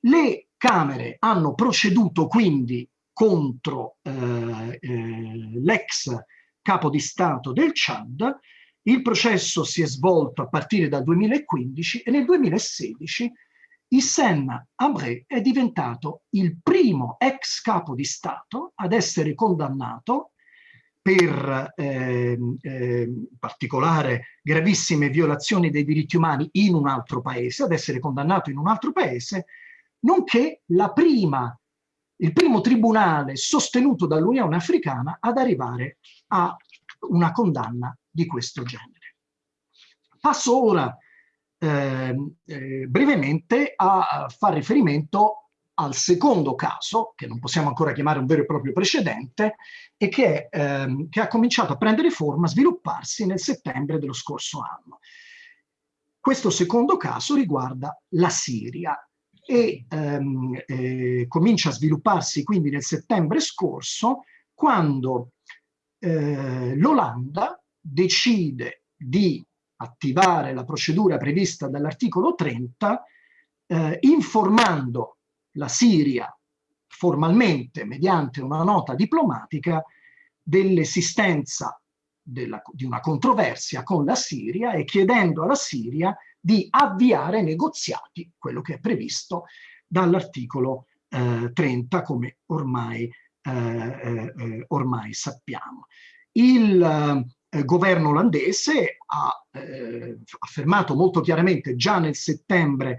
Le Camere hanno proceduto quindi contro eh, eh, l'ex capo di Stato del Chad, il processo si è svolto a partire dal 2015 e nel 2016 Hissène Habré è diventato il primo ex capo di Stato ad essere condannato per eh, eh, particolare gravissime violazioni dei diritti umani in un altro paese, ad essere condannato in un altro paese, nonché prima, il primo tribunale sostenuto dall'Unione Africana ad arrivare a una condanna di questo genere. Passo ora eh, eh, brevemente a fare riferimento al secondo caso, che non possiamo ancora chiamare un vero e proprio precedente, e che, ehm, che ha cominciato a prendere forma, a svilupparsi nel settembre dello scorso anno. Questo secondo caso riguarda la Siria e ehm, eh, comincia a svilupparsi quindi nel settembre scorso quando eh, l'Olanda decide di attivare la procedura prevista dall'articolo 30 eh, informando la Siria formalmente mediante una nota diplomatica dell'esistenza di una controversia con la Siria e chiedendo alla Siria di avviare negoziati, quello che è previsto dall'articolo eh, 30 come ormai, eh, eh, eh, ormai sappiamo. Il eh, governo olandese ha eh, affermato molto chiaramente già nel settembre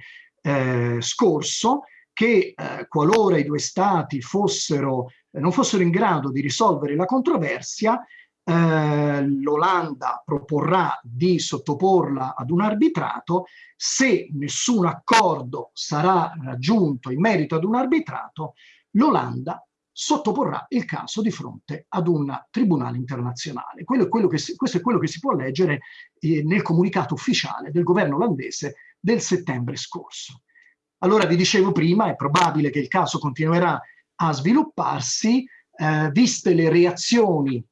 scorso che qualora i due stati fossero, non fossero in grado di risolvere la controversia, eh, l'Olanda proporrà di sottoporla ad un arbitrato, se nessun accordo sarà raggiunto in merito ad un arbitrato, l'Olanda sottoporrà il caso di fronte ad un tribunale internazionale. Quello è si, questo è quello che si può leggere eh, nel comunicato ufficiale del governo olandese del settembre scorso. Allora vi dicevo prima, è probabile che il caso continuerà a svilupparsi, eh, viste le reazioni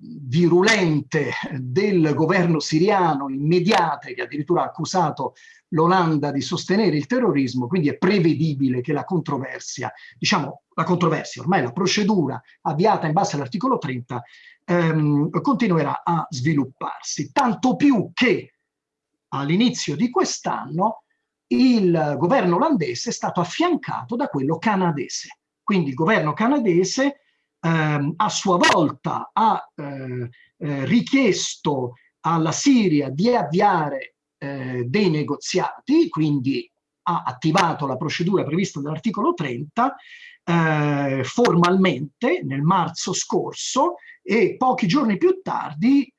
virulente del governo siriano, immediate, che addirittura ha accusato l'Olanda di sostenere il terrorismo, quindi è prevedibile che la controversia, diciamo la controversia, ormai la procedura avviata in base all'articolo 30, ehm, continuerà a svilupparsi. Tanto più che all'inizio di quest'anno il governo olandese è stato affiancato da quello canadese. Quindi il governo canadese ehm, a sua volta ha eh, eh, richiesto alla Siria di avviare eh, dei negoziati, quindi ha attivato la procedura prevista dall'articolo 30 eh, formalmente nel marzo scorso e pochi giorni più tardi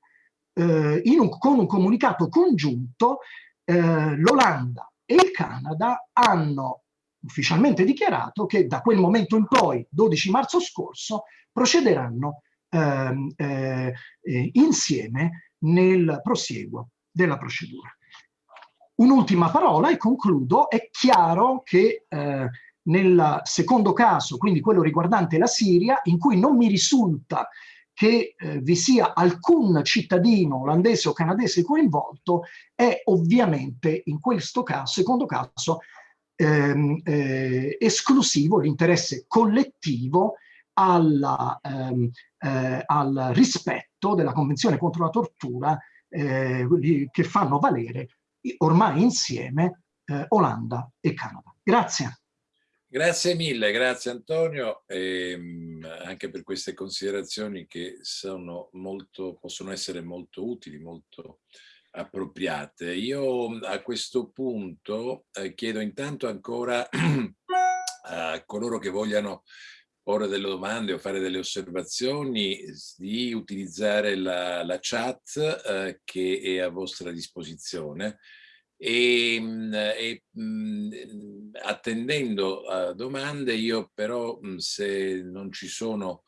eh, un, con un comunicato congiunto eh, l'Olanda e il Canada hanno ufficialmente dichiarato che da quel momento in poi, 12 marzo scorso, procederanno ehm, eh, eh, insieme nel prosieguo della procedura. Un'ultima parola e concludo, è chiaro che eh, nel secondo caso, quindi quello riguardante la Siria, in cui non mi risulta che eh, vi sia alcun cittadino olandese o canadese coinvolto, è ovviamente in questo caso, secondo caso, ehm, eh, esclusivo l'interesse collettivo alla, ehm, eh, al rispetto della Convenzione contro la tortura eh, che fanno valere ormai insieme eh, Olanda e Canada. Grazie. Grazie mille, grazie Antonio, ehm, anche per queste considerazioni che sono molto, possono essere molto utili, molto appropriate. Io a questo punto eh, chiedo intanto ancora a coloro che vogliano porre delle domande o fare delle osservazioni di utilizzare la, la chat eh, che è a vostra disposizione e, e mh, attendendo a domande io però mm, se non ci sono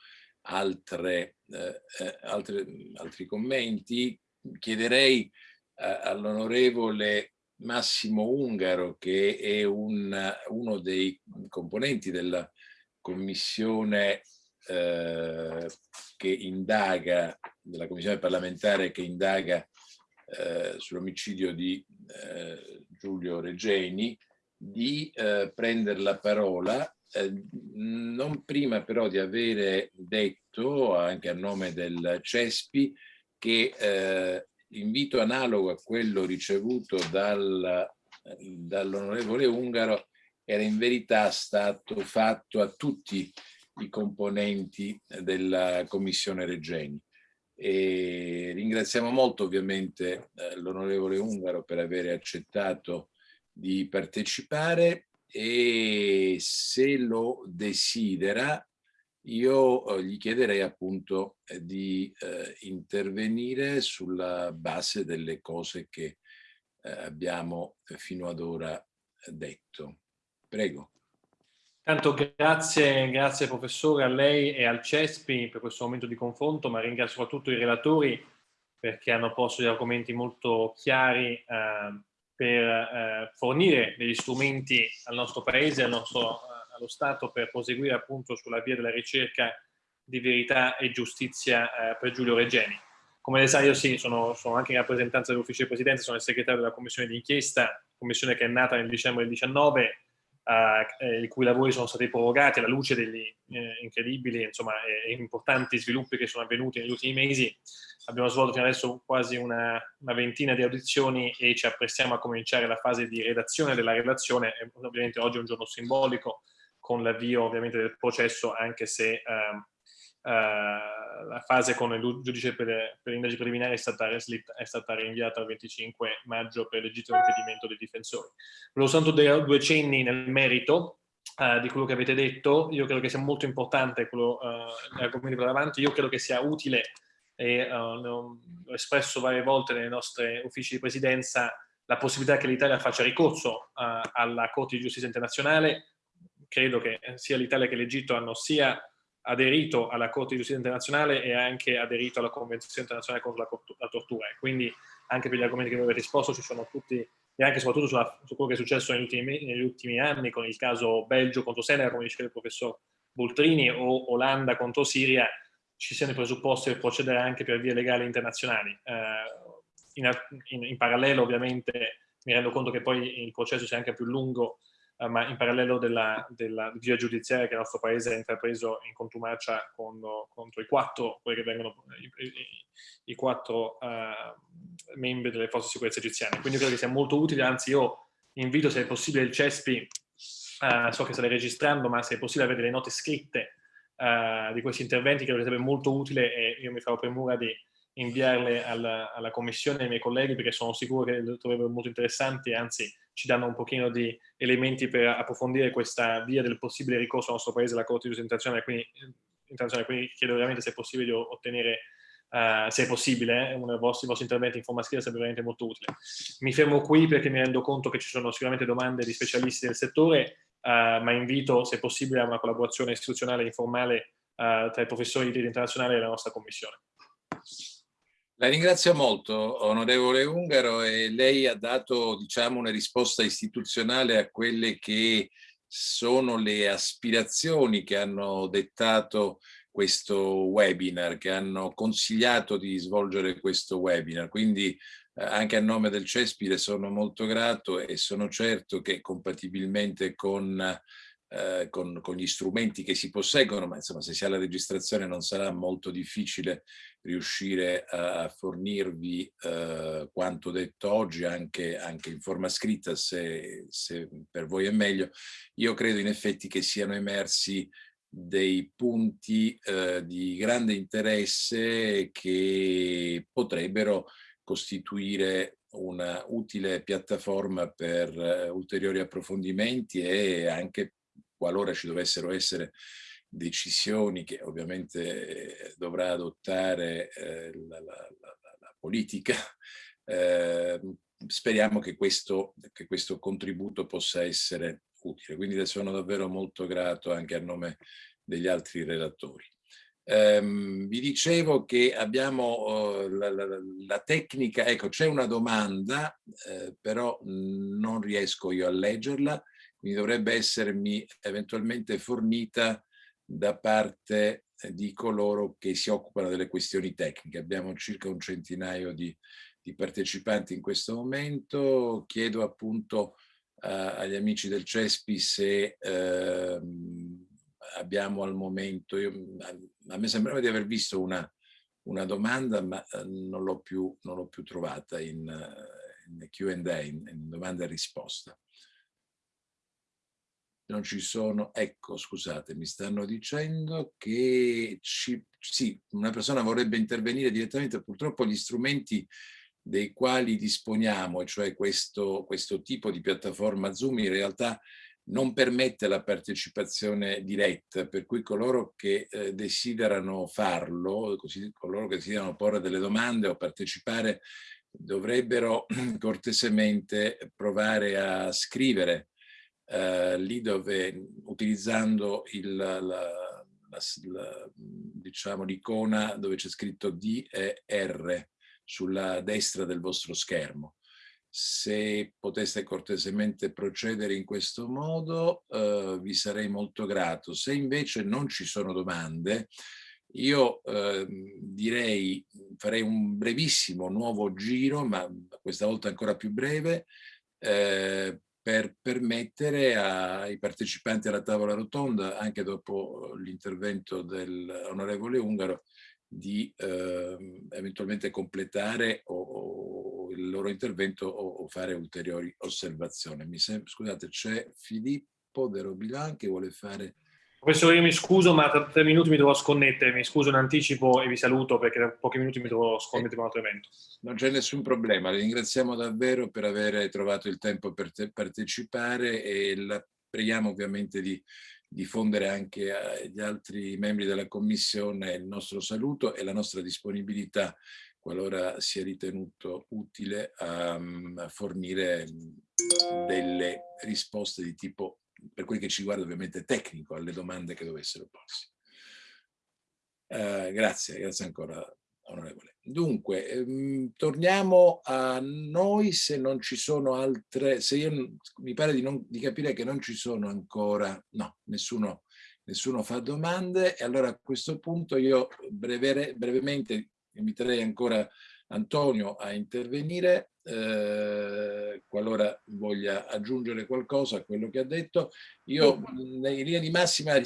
altre, eh, eh altre, altri commenti chiederei eh, all'onorevole Massimo Ungaro che è un, uno dei componenti della commissione eh, che indaga, della commissione parlamentare che indaga eh, sull'omicidio di eh, Giulio Regeni di eh, prendere la parola, eh, non prima però di avere detto, anche a nome del CESPI, che eh, l'invito analogo a quello ricevuto dal, dall'onorevole Ungaro era in verità stato fatto a tutti i componenti della Commissione Regeni. E ringraziamo molto ovviamente eh, l'onorevole Ungaro per aver accettato di partecipare e se lo desidera io eh, gli chiederei appunto eh, di eh, intervenire sulla base delle cose che abbiamo fino ad ora detto. Prego. Tanto grazie, grazie professore a lei e al CESPI per questo momento di confronto, ma ringrazio soprattutto i relatori perché hanno posto degli argomenti molto chiari eh, per eh, fornire degli strumenti al nostro Paese, al nostro, allo Stato per proseguire appunto sulla via della ricerca di verità e giustizia eh, per Giulio Regeni. Come lei sa io sì, sono, sono anche in rappresentanza dell'ufficio di presidenza, sono il segretario della commissione d'inchiesta, commissione che è nata nel dicembre del 19 eh, i cui lavori sono stati prorogati alla luce degli eh, incredibili insomma, e, importanti sviluppi che sono avvenuti negli ultimi mesi. Abbiamo svolto fino adesso quasi una, una, ventina di audizioni e ci apprestiamo a cominciare la fase di redazione della relazione. Ovviamente oggi è un giorno simbolico con l'avvio ovviamente del processo, anche se eh, Uh, la fase con il giudice per, per l'indagine preliminare è stata, è stata, rinviata al 25 maggio per legittimo impedimento dei difensori. Volevo soltanto due cenni nel merito uh, di quello che avete detto. Io credo che sia molto importante quello uh, l'argomento per avanti. Io credo che sia utile e uh, l'ho espresso varie volte nei nostri uffici di presidenza la possibilità che l'Italia faccia ricorso alla Corte di Giustizia Internazionale. Credo che sia l'Italia che l'Egitto hanno sia aderito alla Corte di Giustizia Internazionale e anche aderito alla Convenzione Internazionale contro la, tortura. E quindi anche per gli argomenti che voi avete esposto ci sono tutti, e anche soprattutto sulla, su quello che è successo negli ultimi, negli ultimi, anni con il caso Belgio contro Senegal, come diceva il professor Bultrini, o Olanda contro Siria, ci siano i presupposti per procedere anche per vie legali internazionali. Eh, in, in, in parallelo ovviamente mi rendo conto che poi il processo sia anche più lungo eh, ma in parallelo della, della, via giudiziaria che il nostro paese ha intrapreso in contumacia con, contro i quattro, che vengono, i, i, i quattro uh, membri delle forze di sicurezza egiziane. Quindi credo che sia molto utile, anzi io invito se è possibile il CESPI, uh, so che state registrando, ma se è possibile avere delle note scritte uh, di questi interventi, credo che sarebbe molto utile e io mi farò premura di inviarle alla, alla commissione e ai miei colleghi perché sono sicuro che le troverebbero molto interessanti e anzi ci danno un pochino di elementi per approfondire questa via del possibile ricorso al nostro paese alla Corte di Giustizia Internazionale, quindi, internazionale, quindi chiedo veramente se è possibile di ottenere Uh, se è possibile, eh, uno dei vostri, interventi in forma scritta sarebbe veramente molto utile. Mi fermo qui perché mi rendo conto che ci sono sicuramente domande di specialisti del settore, uh, ma invito, se possibile, a una collaborazione istituzionale informale uh, tra i professori di diritto internazionale e la nostra commissione. La ringrazio molto, onorevole Ungaro, e lei ha dato diciamo, una risposta istituzionale a quelle che sono le aspirazioni che hanno dettato questo webinar, che hanno consigliato di svolgere questo webinar. Quindi eh, anche a nome del CESPI sono molto grato e sono certo che compatibilmente con, eh, con, con, gli strumenti che si posseggono, ma insomma se si ha la registrazione non sarà molto difficile riuscire a fornirvi eh, quanto detto oggi anche, anche in forma scritta se, se per voi è meglio. Io credo in effetti che siano emersi dei punti eh, di grande interesse che potrebbero costituire una utile piattaforma per uh, ulteriori approfondimenti e anche qualora ci dovessero essere decisioni che ovviamente dovrà adottare eh, la, la, la, la, politica, eh, speriamo che questo, che questo contributo possa essere utile. Quindi sono davvero molto grato anche a nome degli altri relatori. Um, vi dicevo che abbiamo la, la, la, tecnica, ecco c'è una domanda, eh, però non riesco io a leggerla, quindi dovrebbe essermi eventualmente fornita da parte di coloro che si occupano delle questioni tecniche. Abbiamo circa un centinaio di, di partecipanti in questo momento, chiedo appunto uh, agli amici del CESPI se uh, abbiamo al momento, io, a me sembrava di aver visto una, una domanda ma eh, non l'ho più, più, trovata in, eh, in Q&A, in, in domanda e risposta. Non ci sono, ecco scusate, mi stanno dicendo che ci, sì, una persona vorrebbe intervenire direttamente, purtroppo gli strumenti dei quali disponiamo, cioè questo, questo tipo di piattaforma Zoom, in realtà non permette la partecipazione diretta, per cui coloro che eh, desiderano farlo, così, coloro che desiderano porre delle domande o partecipare, dovrebbero cortesemente provare a scrivere eh, lì dove, utilizzando diciamo, l'icona dove c'è scritto D e R sulla destra del vostro schermo se poteste cortesemente procedere in questo modo eh, vi sarei molto grato. Se invece non ci sono domande, io eh, direi, farei un brevissimo nuovo giro, ma questa volta ancora più breve, eh, per permettere ai partecipanti alla tavola rotonda, anche dopo l'intervento dell'onorevole Ungaro, di eh, eventualmente completare o, o il loro intervento o, o, fare ulteriori osservazioni. Mi scusate, c'è Filippo De Robilan che vuole fare... Professore, io mi scuso, ma tra tre minuti mi devo sconnettere, mi scuso in anticipo e vi saluto perché tra pochi minuti mi devo sconnettere con un altro evento. Non c'è nessun problema, le ringraziamo davvero per aver trovato il tempo per partecipare e la preghiamo ovviamente di diffondere anche agli altri membri della Commissione il nostro saluto e la nostra disponibilità qualora sia ritenuto utile a, mm, a fornire delle risposte di tipo, per quel che ci guarda ovviamente tecnico, alle domande che dovessero porsi. Uh, grazie, grazie ancora onorevole. Dunque, ehm, torniamo a noi se non ci sono altre, se io mi pare di, non, di capire che non ci sono ancora, no, nessuno, nessuno fa domande e allora a questo punto io brevere, brevemente inviterei ancora Antonio a intervenire eh, qualora voglia aggiungere qualcosa a quello che ha detto. Io in linea di massima,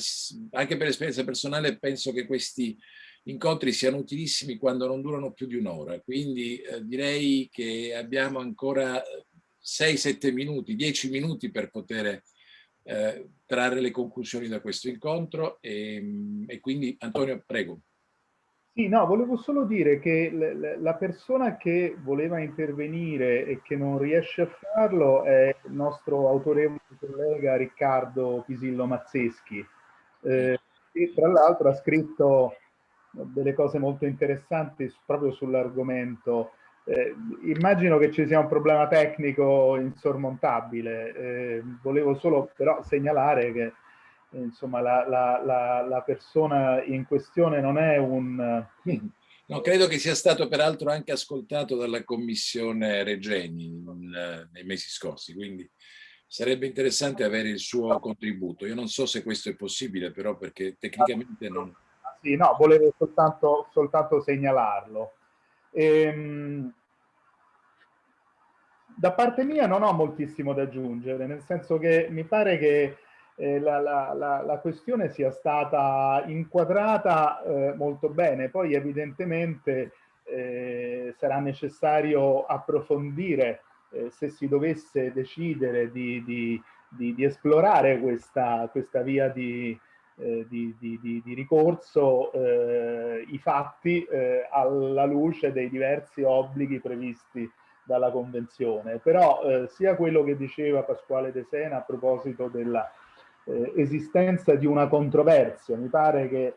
anche per esperienza personale, penso che questi incontri siano utilissimi quando non durano più di un'ora. Quindi eh, direi che abbiamo ancora 6-7 minuti, 10 minuti per poter eh, trarre le conclusioni da questo incontro e, e, quindi Antonio prego. Sì, no, volevo solo dire che la persona che voleva intervenire e che non riesce a farlo è il nostro autorevole collega Riccardo Pisillo Mazzeschi, eh, che tra l'altro ha scritto delle cose molto interessanti proprio sull'argomento. Eh, immagino che ci sia un problema tecnico insormontabile, eh, volevo solo però segnalare che insomma la, la, la, la, persona in questione non è un... No, credo che sia stato peraltro anche ascoltato dalla commissione Regeni in, nei mesi scorsi, quindi sarebbe interessante avere il suo contributo. Io non so se questo è possibile, però perché tecnicamente non... Sì, no, volevo soltanto, soltanto segnalarlo. Ehm, da parte mia non ho moltissimo da aggiungere, nel senso che mi pare che eh, la, la, la, la, questione sia stata inquadrata eh, molto bene, poi evidentemente eh, sarà necessario approfondire eh, se si dovesse decidere di, di, di, di esplorare questa, questa via di, eh, ricorso eh, i fatti alla luce dei diversi obblighi previsti dalla Convenzione. Però sia quello che diceva Pasquale De Sena a proposito dell'esistenza eh, di una controversia, mi pare che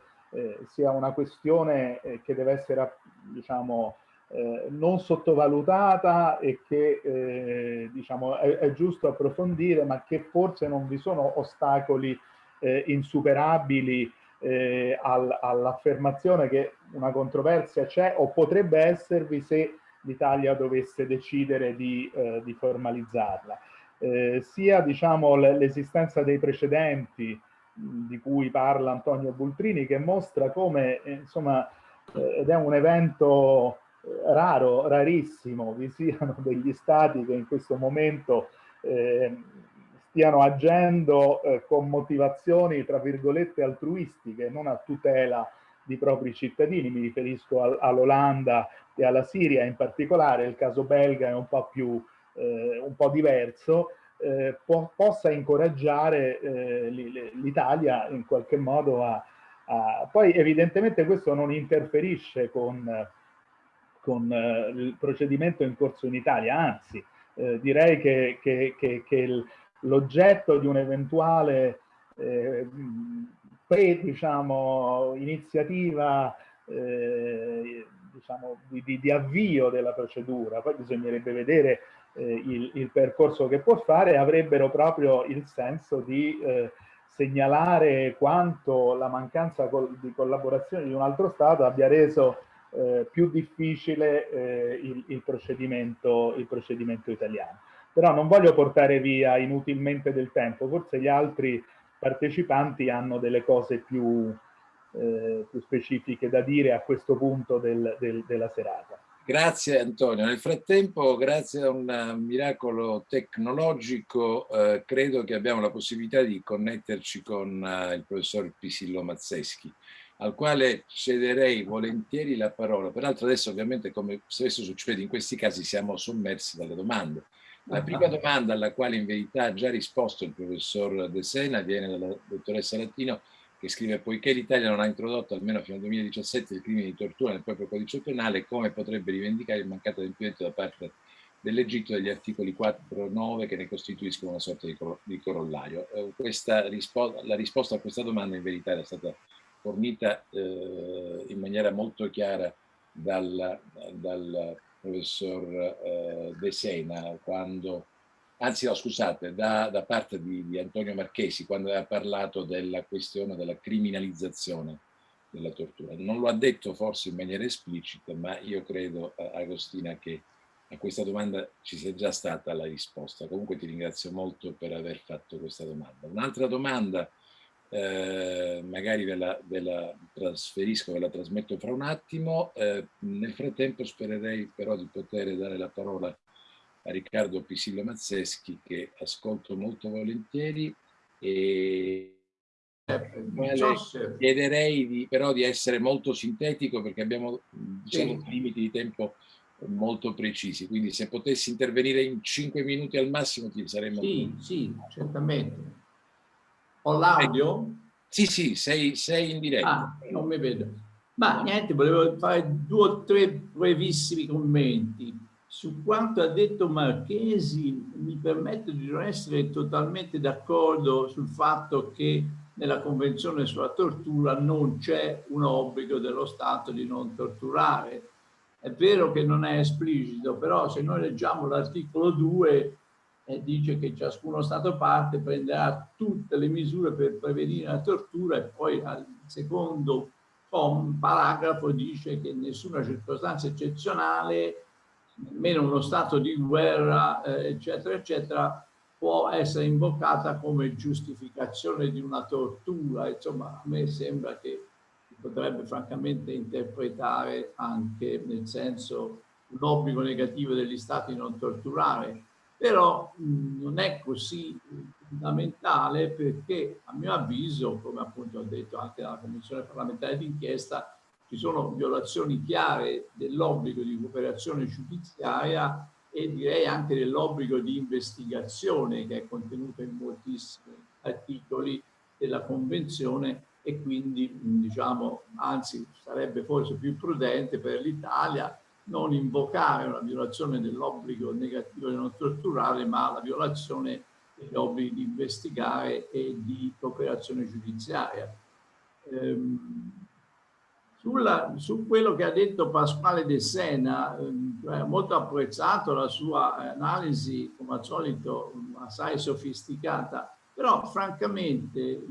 sia una questione che deve essere, diciamo, eh, non sottovalutata e che eh, diciamo, è, è, giusto approfondire, ma che forse non vi sono ostacoli eh, insuperabili eh, al, all'affermazione che una controversia c'è o potrebbe esservi se l'Italia dovesse decidere di, eh, di formalizzarla. Eh, sia diciamo, l'esistenza dei precedenti di cui parla Antonio Bultrini che mostra come insomma ed è un evento raro, rarissimo, vi siano degli stati che in questo momento eh, stiano agendo eh, con motivazioni, tra virgolette, altruistiche, non a tutela di propri cittadini, mi riferisco al, all'Olanda e alla Siria in particolare, il caso belga è un po' più, eh, un po' diverso, eh, po possa incoraggiare eh, l'Italia in qualche modo a, a, Poi evidentemente questo non interferisce con con eh, il procedimento in corso in Italia, anzi eh, direi che, che, che, che l'oggetto di un'eventuale eh, pre, diciamo, iniziativa eh, diciamo, di, di, di, avvio della procedura, poi bisognerebbe vedere il, il, percorso che può fare, avrebbero proprio il senso di eh, segnalare quanto la mancanza col, di collaborazione di un altro Stato abbia reso eh, più difficile eh, il, il, procedimento, il procedimento italiano. Però non voglio portare via inutilmente del tempo, forse gli altri partecipanti hanno delle cose più, eh, più specifiche da dire a questo punto del, del, della serata. Grazie Antonio. Nel frattempo, grazie a un miracolo tecnologico, eh, credo che abbiamo la possibilità di connetterci con eh, il professor Pisillo Mazzeschi al quale cederei volentieri la parola. Peraltro adesso ovviamente come spesso succede in questi casi siamo sommersi dalle domande. La prima domanda alla quale in verità ha già risposto il professor De Sena viene dalla dottoressa Latino che scrive poiché l'Italia non ha introdotto almeno fino al 2017 il crimine di tortura nel proprio codice penale come potrebbe rivendicare il mancato adempimento da parte dell'Egitto degli articoli 4 e 9 che ne costituiscono una sorta di, corollario. Eh, rispo la risposta a questa domanda in verità era stata fornita eh, in maniera molto chiara dal, dal professor eh, De Sena quando, anzi no scusate, da, da parte di, di, Antonio Marchesi quando ha parlato della questione della criminalizzazione della tortura. Non lo ha detto forse in maniera esplicita, ma io credo, Agostina, che a questa domanda ci sia già stata la risposta. Comunque ti ringrazio molto per aver fatto questa domanda. Un'altra domanda eh, magari ve la, ve la, trasferisco, ve la trasmetto fra un attimo. Eh, nel frattempo spererei però di poter dare la parola a Riccardo Pisillo Mazzeschi che ascolto molto volentieri e eh, chiederei di, però di essere molto sintetico perché abbiamo diciamo, sì. limiti di tempo molto precisi, quindi se potessi intervenire in 5 minuti al massimo ti saremmo... Sì, sì, certamente. Ho l'audio? Sì, sì, sei, sei in diretta. Ah, non mi vedo. Ma niente, volevo fare due o tre brevissimi commenti. Su quanto ha detto Marchesi, mi permetto di non essere totalmente d'accordo sul fatto che nella Convenzione sulla tortura non c'è un obbligo dello Stato di non torturare. È vero che non è esplicito, però se noi leggiamo l'articolo 2 eh, dice che ciascuno Stato parte prenderà tutte le misure per prevenire la tortura e poi al secondo paragrafo dice che in nessuna circostanza eccezionale, nemmeno uno stato di guerra, eh, eccetera, eccetera, può essere invocata come giustificazione di una tortura. Insomma, a me sembra che potrebbe francamente interpretare anche nel senso un obbligo negativo degli stati di non torturare, però mh, non è così fondamentale perché a mio avviso, come appunto ho detto anche dalla Commissione parlamentare d'inchiesta, ci sono violazioni chiare dell'obbligo di cooperazione giudiziaria e direi anche dell'obbligo di investigazione che è contenuto in moltissimi articoli della Convenzione e quindi diciamo anzi sarebbe forse più prudente per l'Italia non invocare una violazione dell'obbligo negativo di non torturare ma la violazione degli obblighi di investigare e di cooperazione giudiziaria. Ehm, sulla, su quello che ha detto Pasquale De Sena, eh, molto apprezzato la sua analisi, come al solito, assai sofisticata, però francamente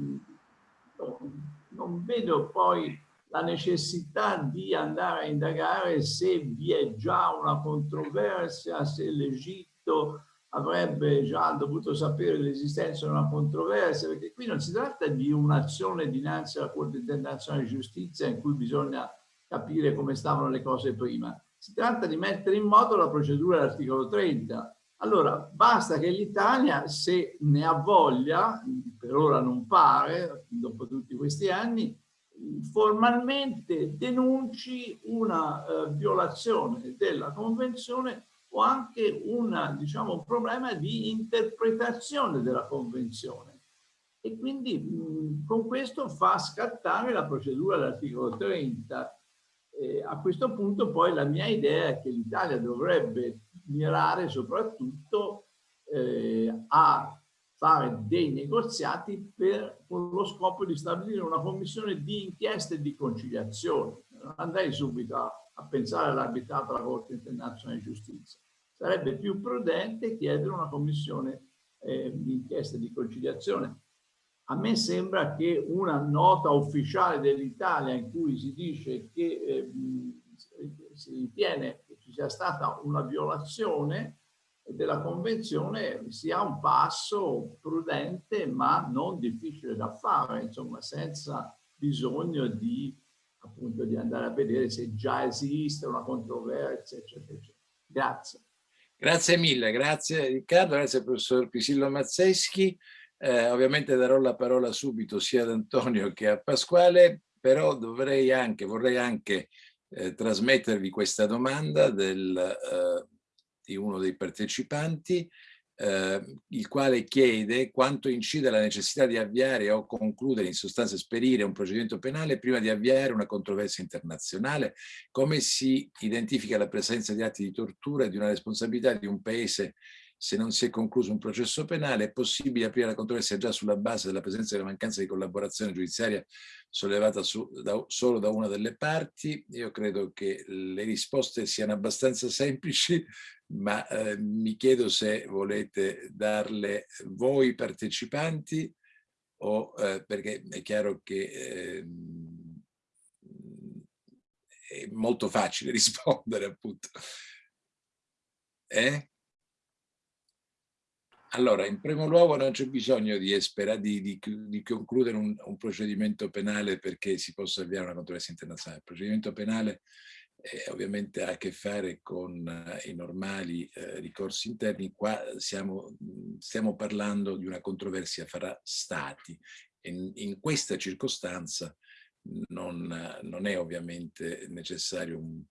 non vedo poi la necessità di andare a indagare se vi è già una controversia, se l'Egitto avrebbe già dovuto sapere l'esistenza di una controversia, perché qui non si tratta di un'azione dinanzi alla Corte internazionale di giustizia in cui bisogna capire come stavano le cose prima. Si tratta di mettere in moto la procedura dell'articolo 30. Allora, basta che l'Italia, se ne ha voglia, per ora non pare, dopo tutti questi anni, formalmente denunci una uh, violazione della Convenzione o anche una, diciamo, un problema di interpretazione della Convenzione. E quindi mh, con questo fa scattare la procedura dell'articolo 30. E a questo punto poi la mia idea è che l'Italia dovrebbe mirare soprattutto eh, a fare dei negoziati per, con lo scopo di stabilire una commissione di inchieste e di conciliazione. Andrei subito a, a pensare all'arbitrato alla Corte internazionale di giustizia sarebbe più prudente chiedere una commissione eh, di inchiesta di conciliazione. A me sembra che una nota ufficiale dell'Italia in cui si dice che eh, si ritiene che ci sia stata una violazione della convenzione sia un passo prudente ma non difficile da fare, insomma senza bisogno di appunto di andare a vedere se già esiste una controversia, eccetera, eccetera. Grazie. Grazie mille, grazie Riccardo, grazie professor Pisillo Mazzeschi. Eh, ovviamente darò la parola subito sia ad Antonio che a Pasquale, però dovrei anche, vorrei anche eh, trasmettervi questa domanda del, eh, di uno dei partecipanti eh, il quale chiede quanto incide la necessità di avviare o concludere, in sostanza esperire un procedimento penale prima di avviare una controversia internazionale, come si identifica la presenza di atti di tortura e di una responsabilità di un paese se non si è concluso un processo penale, è possibile aprire la controversia già sulla base della presenza della mancanza di collaborazione giudiziaria sollevata su, da, solo da una delle parti. Io credo che le risposte siano abbastanza semplici, ma eh, mi chiedo se volete darle voi partecipanti o eh, perché è chiaro che eh, è molto facile rispondere appunto. Eh? Allora, in primo luogo non c'è bisogno di, di, di, di concludere un, un, procedimento penale perché si possa avviare una controversia internazionale. Il procedimento penale eh, ovviamente ha a che fare con eh, i normali eh, ricorsi interni. Qua siamo, stiamo parlando di una controversia fra stati. In, in questa circostanza non, non, è ovviamente necessario un,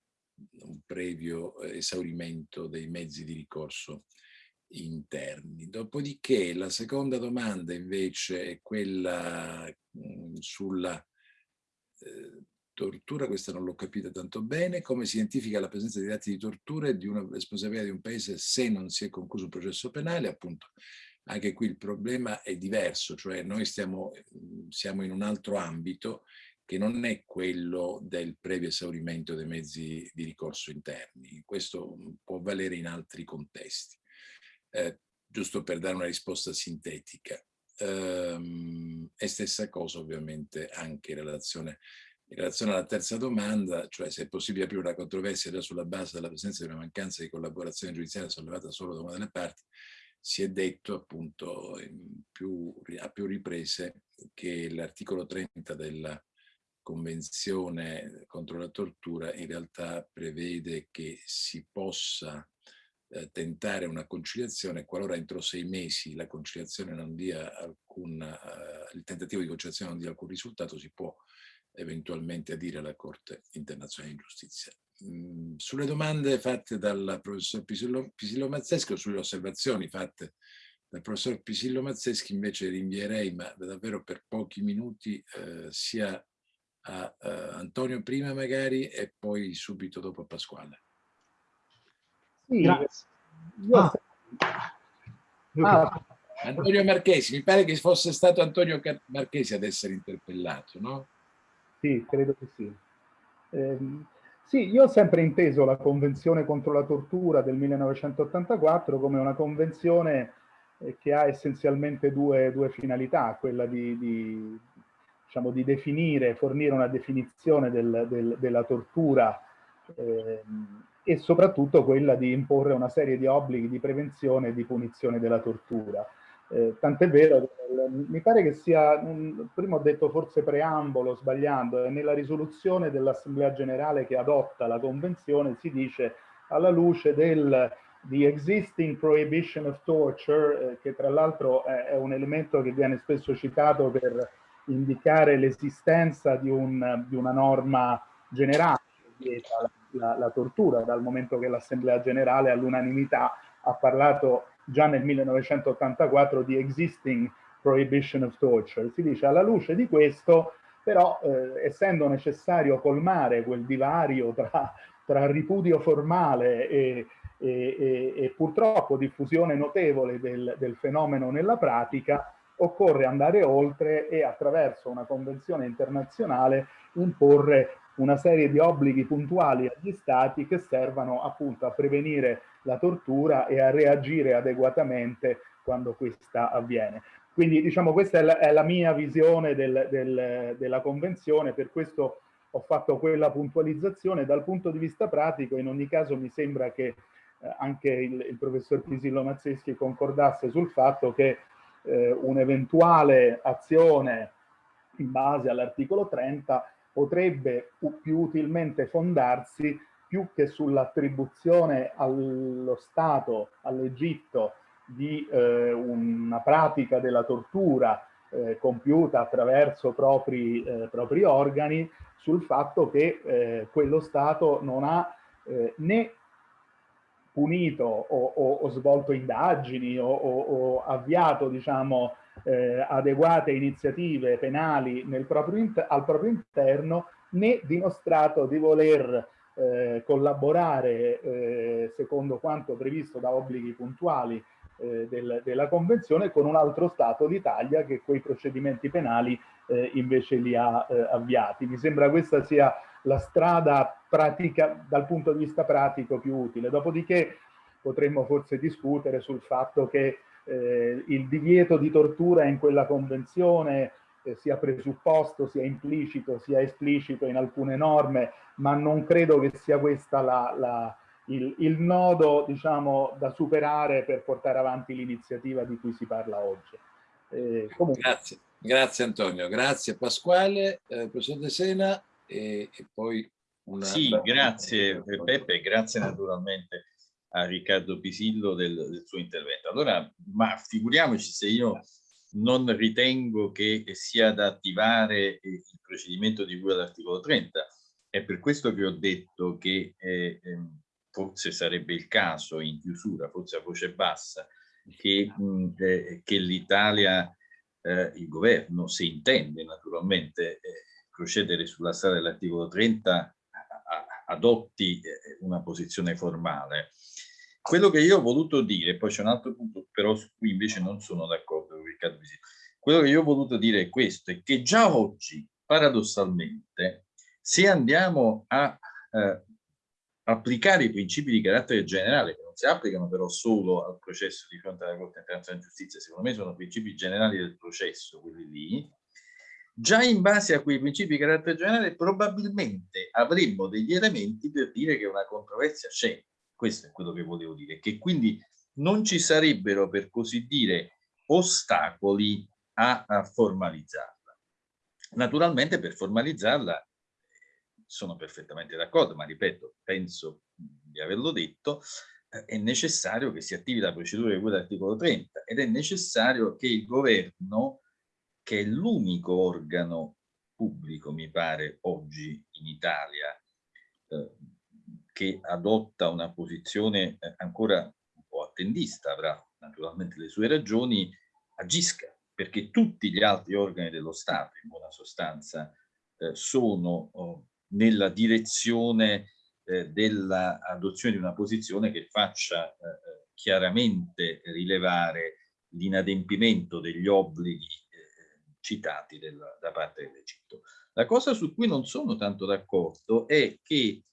un previo esaurimento dei mezzi di ricorso interni. Dopodiché la seconda domanda invece è quella mh, sulla eh, tortura, questa non l'ho capita tanto bene, come si identifica la presenza di atti di tortura e di una responsabilità di un paese se non si è concluso un processo penale, appunto anche qui il problema è diverso, cioè noi stiamo, siamo in un altro ambito che non è quello del previo esaurimento dei mezzi di ricorso interni. Questo può valere in altri contesti eh, giusto per dare una risposta sintetica. Ehm, e stessa cosa ovviamente anche in relazione, in relazione alla terza domanda, cioè se è possibile aprire una controversia già sulla base della presenza di una mancanza di collaborazione giudiziaria sollevata solo da una delle parti, si è detto appunto più, a più riprese che l'articolo 30 della Convenzione contro la tortura in realtà prevede che si possa eh, tentare una conciliazione qualora entro sei mesi la conciliazione non dia alcun, eh, il tentativo di conciliazione non dia alcun risultato si può eventualmente adire alla Corte internazionale di giustizia. Mm, sulle domande fatte dal professor Pisillo, Pisillo Mazzeschi o sulle osservazioni fatte dal professor Pisillo Mazzeschi invece rinvierei, ma davvero per pochi minuti, eh, sia a eh, Antonio prima magari e poi subito dopo a Pasquale. Sì, Grazie. Ah. Ah. Antonio Marchesi, mi pare che fosse stato Antonio Marchesi ad essere interpellato, no? Sì, credo che sì. Eh, sì, io ho sempre inteso la Convenzione contro la tortura del 1984 come una convenzione eh, che ha essenzialmente due, due finalità, quella di, di, diciamo, di, definire, fornire una definizione del, del, della tortura eh, e soprattutto quella di imporre una serie di obblighi di prevenzione e di punizione della tortura. Eh, tant'è vero mi pare che sia, un, prima ho detto forse preambolo, sbagliando, e nella risoluzione dell'Assemblea Generale che adotta la Convenzione si dice alla luce del the existing prohibition of torture, eh, che tra l'altro è, è, un elemento che viene spesso citato per indicare l'esistenza di, un, di, una norma generale che vieta la, la, la tortura, dal momento che l'Assemblea Generale all'unanimità ha parlato già nel 1984 di existing prohibition of torture. Si dice alla luce di questo, però eh, essendo necessario colmare quel divario tra, tra ripudio formale e, e, e, e, purtroppo diffusione notevole del, del fenomeno nella pratica, occorre andare oltre e attraverso una convenzione internazionale imporre una serie di obblighi puntuali agli stati che servano appunto a prevenire la tortura e a reagire adeguatamente quando questa avviene. Quindi diciamo questa è la, è la mia visione del, del, della convenzione, per questo ho fatto quella puntualizzazione. Dal punto di vista pratico, in ogni caso mi sembra che eh, anche il, il, professor Pisillo Mazzeschi concordasse sul fatto che eh, un'eventuale azione in base all'articolo 30 potrebbe più utilmente fondarsi più che sull'attribuzione allo Stato, all'Egitto, di eh, una pratica della tortura eh, compiuta attraverso propri, eh, propri, organi sul fatto che eh, quello Stato non ha eh, né punito o, o, o, svolto indagini o, o avviato diciamo, eh, adeguate iniziative penali proprio al proprio interno né dimostrato di voler eh, collaborare eh, secondo quanto previsto da obblighi puntuali eh, del, della Convenzione con un altro Stato, l'Italia, che quei procedimenti penali eh, invece li ha eh, avviati. Mi sembra questa sia la strada pratica, dal punto di vista pratico più utile. Dopodiché potremmo forse discutere sul fatto che eh, il divieto di tortura in quella Convenzione sia presupposto, sia implicito, sia esplicito in alcune norme, ma non credo che sia questa la, la il, il nodo diciamo, da superare per portare avanti l'iniziativa di cui si parla oggi. Eh, grazie. grazie Antonio, grazie Pasquale, eh, professor De Sena e, e poi una... Sì, grazie Peppe, grazie naturalmente a Riccardo Pisillo del, del, suo intervento. Allora, ma figuriamoci se io non ritengo che sia da attivare il procedimento di cui all'articolo 30. È per questo che ho detto che eh, ehm, forse sarebbe il caso in chiusura, forse a voce bassa, che, eh, che l'Italia, eh, il governo, se intende naturalmente eh, procedere sulla strada dell'articolo 30, adotti eh, una posizione formale. Quello che io ho voluto dire, poi c'è un altro punto però su cui invece non sono d'accordo con Riccardo Visito, quello che io ho voluto dire è questo, è che già oggi, paradossalmente, se andiamo a eh, applicare i principi di carattere generale, che non si applicano però solo al processo di fronte alla Corte Internazionale di Giustizia, secondo me sono principi generali del processo, quelli lì, già in base a quei principi di carattere generale probabilmente avremmo degli elementi per dire che una controversia c'è. Questo è quello che volevo dire, che quindi non ci sarebbero, per così dire, ostacoli a, a formalizzarla. Naturalmente per formalizzarla sono perfettamente d'accordo, ma ripeto, penso di averlo detto, eh, è necessario che si attivi la procedura di cui l'articolo 30 ed è necessario che il governo, che è l'unico organo pubblico, mi pare, oggi in Italia, eh, che adotta una posizione eh, ancora un po' attendista, avrà naturalmente le sue ragioni, agisca, perché tutti gli altri organi dello Stato, in buona sostanza, eh, sono oh, nella direzione eh, dell'adozione di una posizione che faccia eh, eh, chiaramente rilevare l'inadempimento degli obblighi eh, citati del, da parte dell'Egitto. La cosa su cui non sono tanto d'accordo è che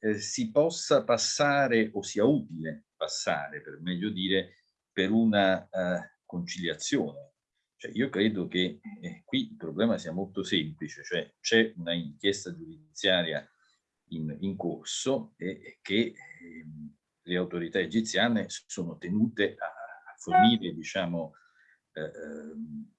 eh, si possa passare o sia utile passare, per meglio dire, per una uh, conciliazione cioè io credo che eh, qui il problema sia molto semplice, cioè c'è una inchiesta giudiziaria in, in corso e, che eh, le autorità egiziane sono tenute a, a fornire, diciamo, eh, ehm,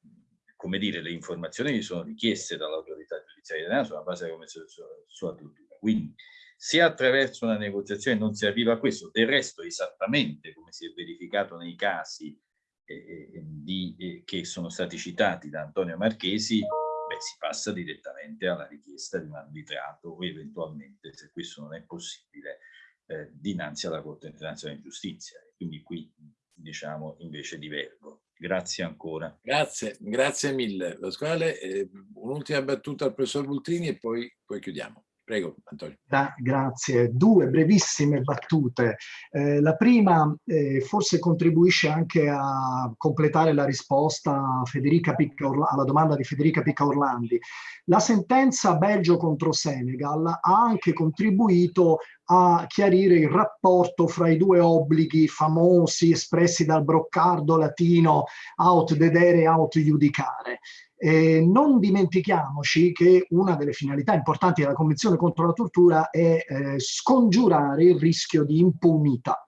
come dire, le informazioni che sono richieste dall'autorità giudiziaria italiana sulla base della Convenzione sulla tortura. Quindi se attraverso una negoziazione non si arriva a questo, del resto esattamente come si è verificato nei casi di, che sono stati citati da Antonio Marchesi, beh, si passa direttamente alla richiesta di un arbitrato o eventualmente, se questo non è possibile, eh, dinanzi alla Corte internazionale di giustizia. Quindi qui, diciamo, invece divergo. Grazie ancora. Grazie, grazie mille Pasquale. Eh, Un'ultima battuta al professor Bultrini e poi, poi chiudiamo. Prego, Antonio. Da, grazie. Due brevissime battute. Eh, la prima eh, forse contribuisce anche a completare la risposta alla domanda di Federica Picca Orlandi. La sentenza Belgio contro Senegal ha anche contribuito a chiarire il rapporto fra i due obblighi famosi espressi dal broccardo latino aut dedere e aut iudicare. Eh, non dimentichiamoci che una delle finalità importanti della Convenzione contro la tortura è eh, scongiurare il rischio di impunità.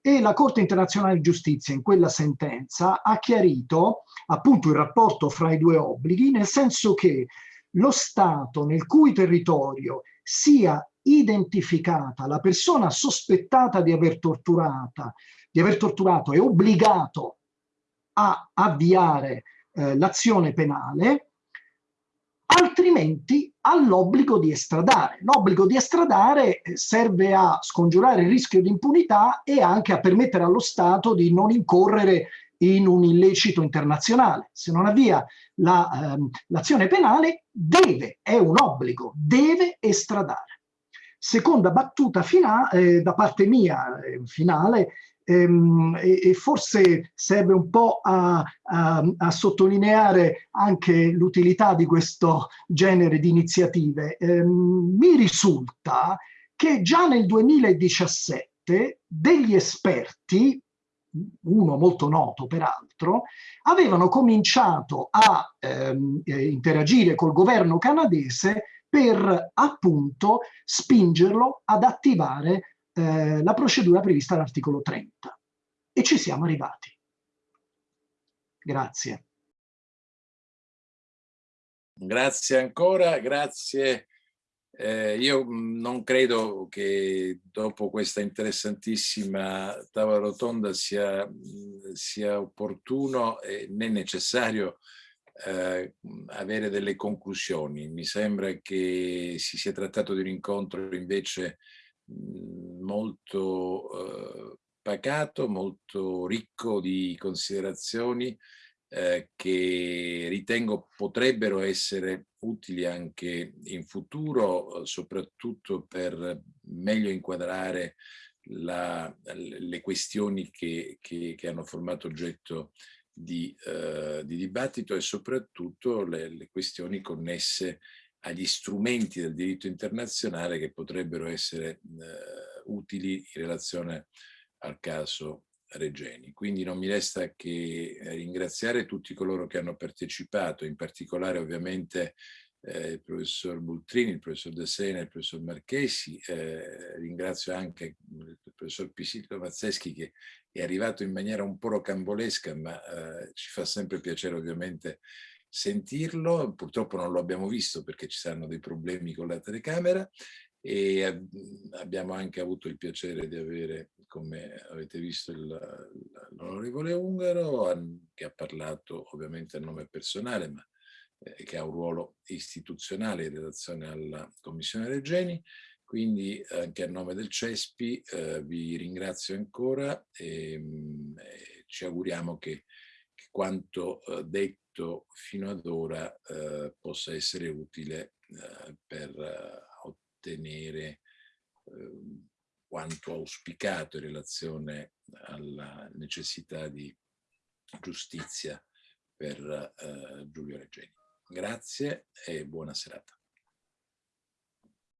E la Corte internazionale di giustizia in quella sentenza ha chiarito appunto il rapporto fra i due obblighi, nel senso che lo Stato nel cui territorio sia identificata la persona sospettata di aver, torturata, di aver torturato è obbligato a avviare eh, l'azione penale, altrimenti ha l'obbligo di estradare. L'obbligo di estradare eh, serve a scongiurare il rischio di impunità e anche a permettere allo Stato di non incorrere in un illecito internazionale. Se non avvia l'azione la, ehm, penale, deve, è un obbligo, deve estradare. Seconda battuta finale, eh, da parte mia, eh, finale, ehm, e, forse serve un po' a, a, a sottolineare anche l'utilità di questo genere di iniziative. Ehm, mi risulta che già nel 2017 degli esperti, uno molto noto peraltro, avevano cominciato a ehm, eh, interagire col governo canadese per appunto spingerlo ad attivare eh, la procedura prevista all'articolo 30 e ci siamo arrivati. Grazie. Grazie ancora, grazie. Eh, io non credo che dopo questa interessantissima tavola rotonda sia, sia opportuno né necessario eh, avere delle conclusioni. Mi sembra che si sia trattato di un incontro invece molto eh, pacato, molto ricco di considerazioni eh, che ritengo potrebbero essere utili anche in futuro, soprattutto per meglio inquadrare la, le questioni che, che, che, hanno formato oggetto di, eh, di dibattito e soprattutto le, le questioni connesse agli strumenti del diritto internazionale che potrebbero essere eh, utili in relazione al caso Regeni. Quindi non mi resta che ringraziare tutti coloro che hanno partecipato, in particolare ovviamente eh, il professor Bultrini, il professor De Sena, il professor Marchesi, eh, ringrazio anche il professor Pisillo Mazzeschi che è arrivato in maniera un po' rocambolesca, ma eh, ci fa sempre piacere ovviamente sentirlo. Purtroppo non lo abbiamo visto perché ci saranno dei problemi con la telecamera e abbiamo anche avuto il piacere di avere, come avete visto, l'onorevole Ungaro che ha parlato ovviamente a nome personale, ma eh, che ha un ruolo istituzionale in relazione alla Commissione Regeni. Quindi anche a nome del CESPI eh, vi ringrazio ancora e, mh, ci auguriamo che, che quanto eh, detto fino ad ora eh, possa essere utile eh, per eh, ottenere ehm, quanto auspicato in relazione alla necessità di giustizia per Giulio Regeni. Grazie e buona serata.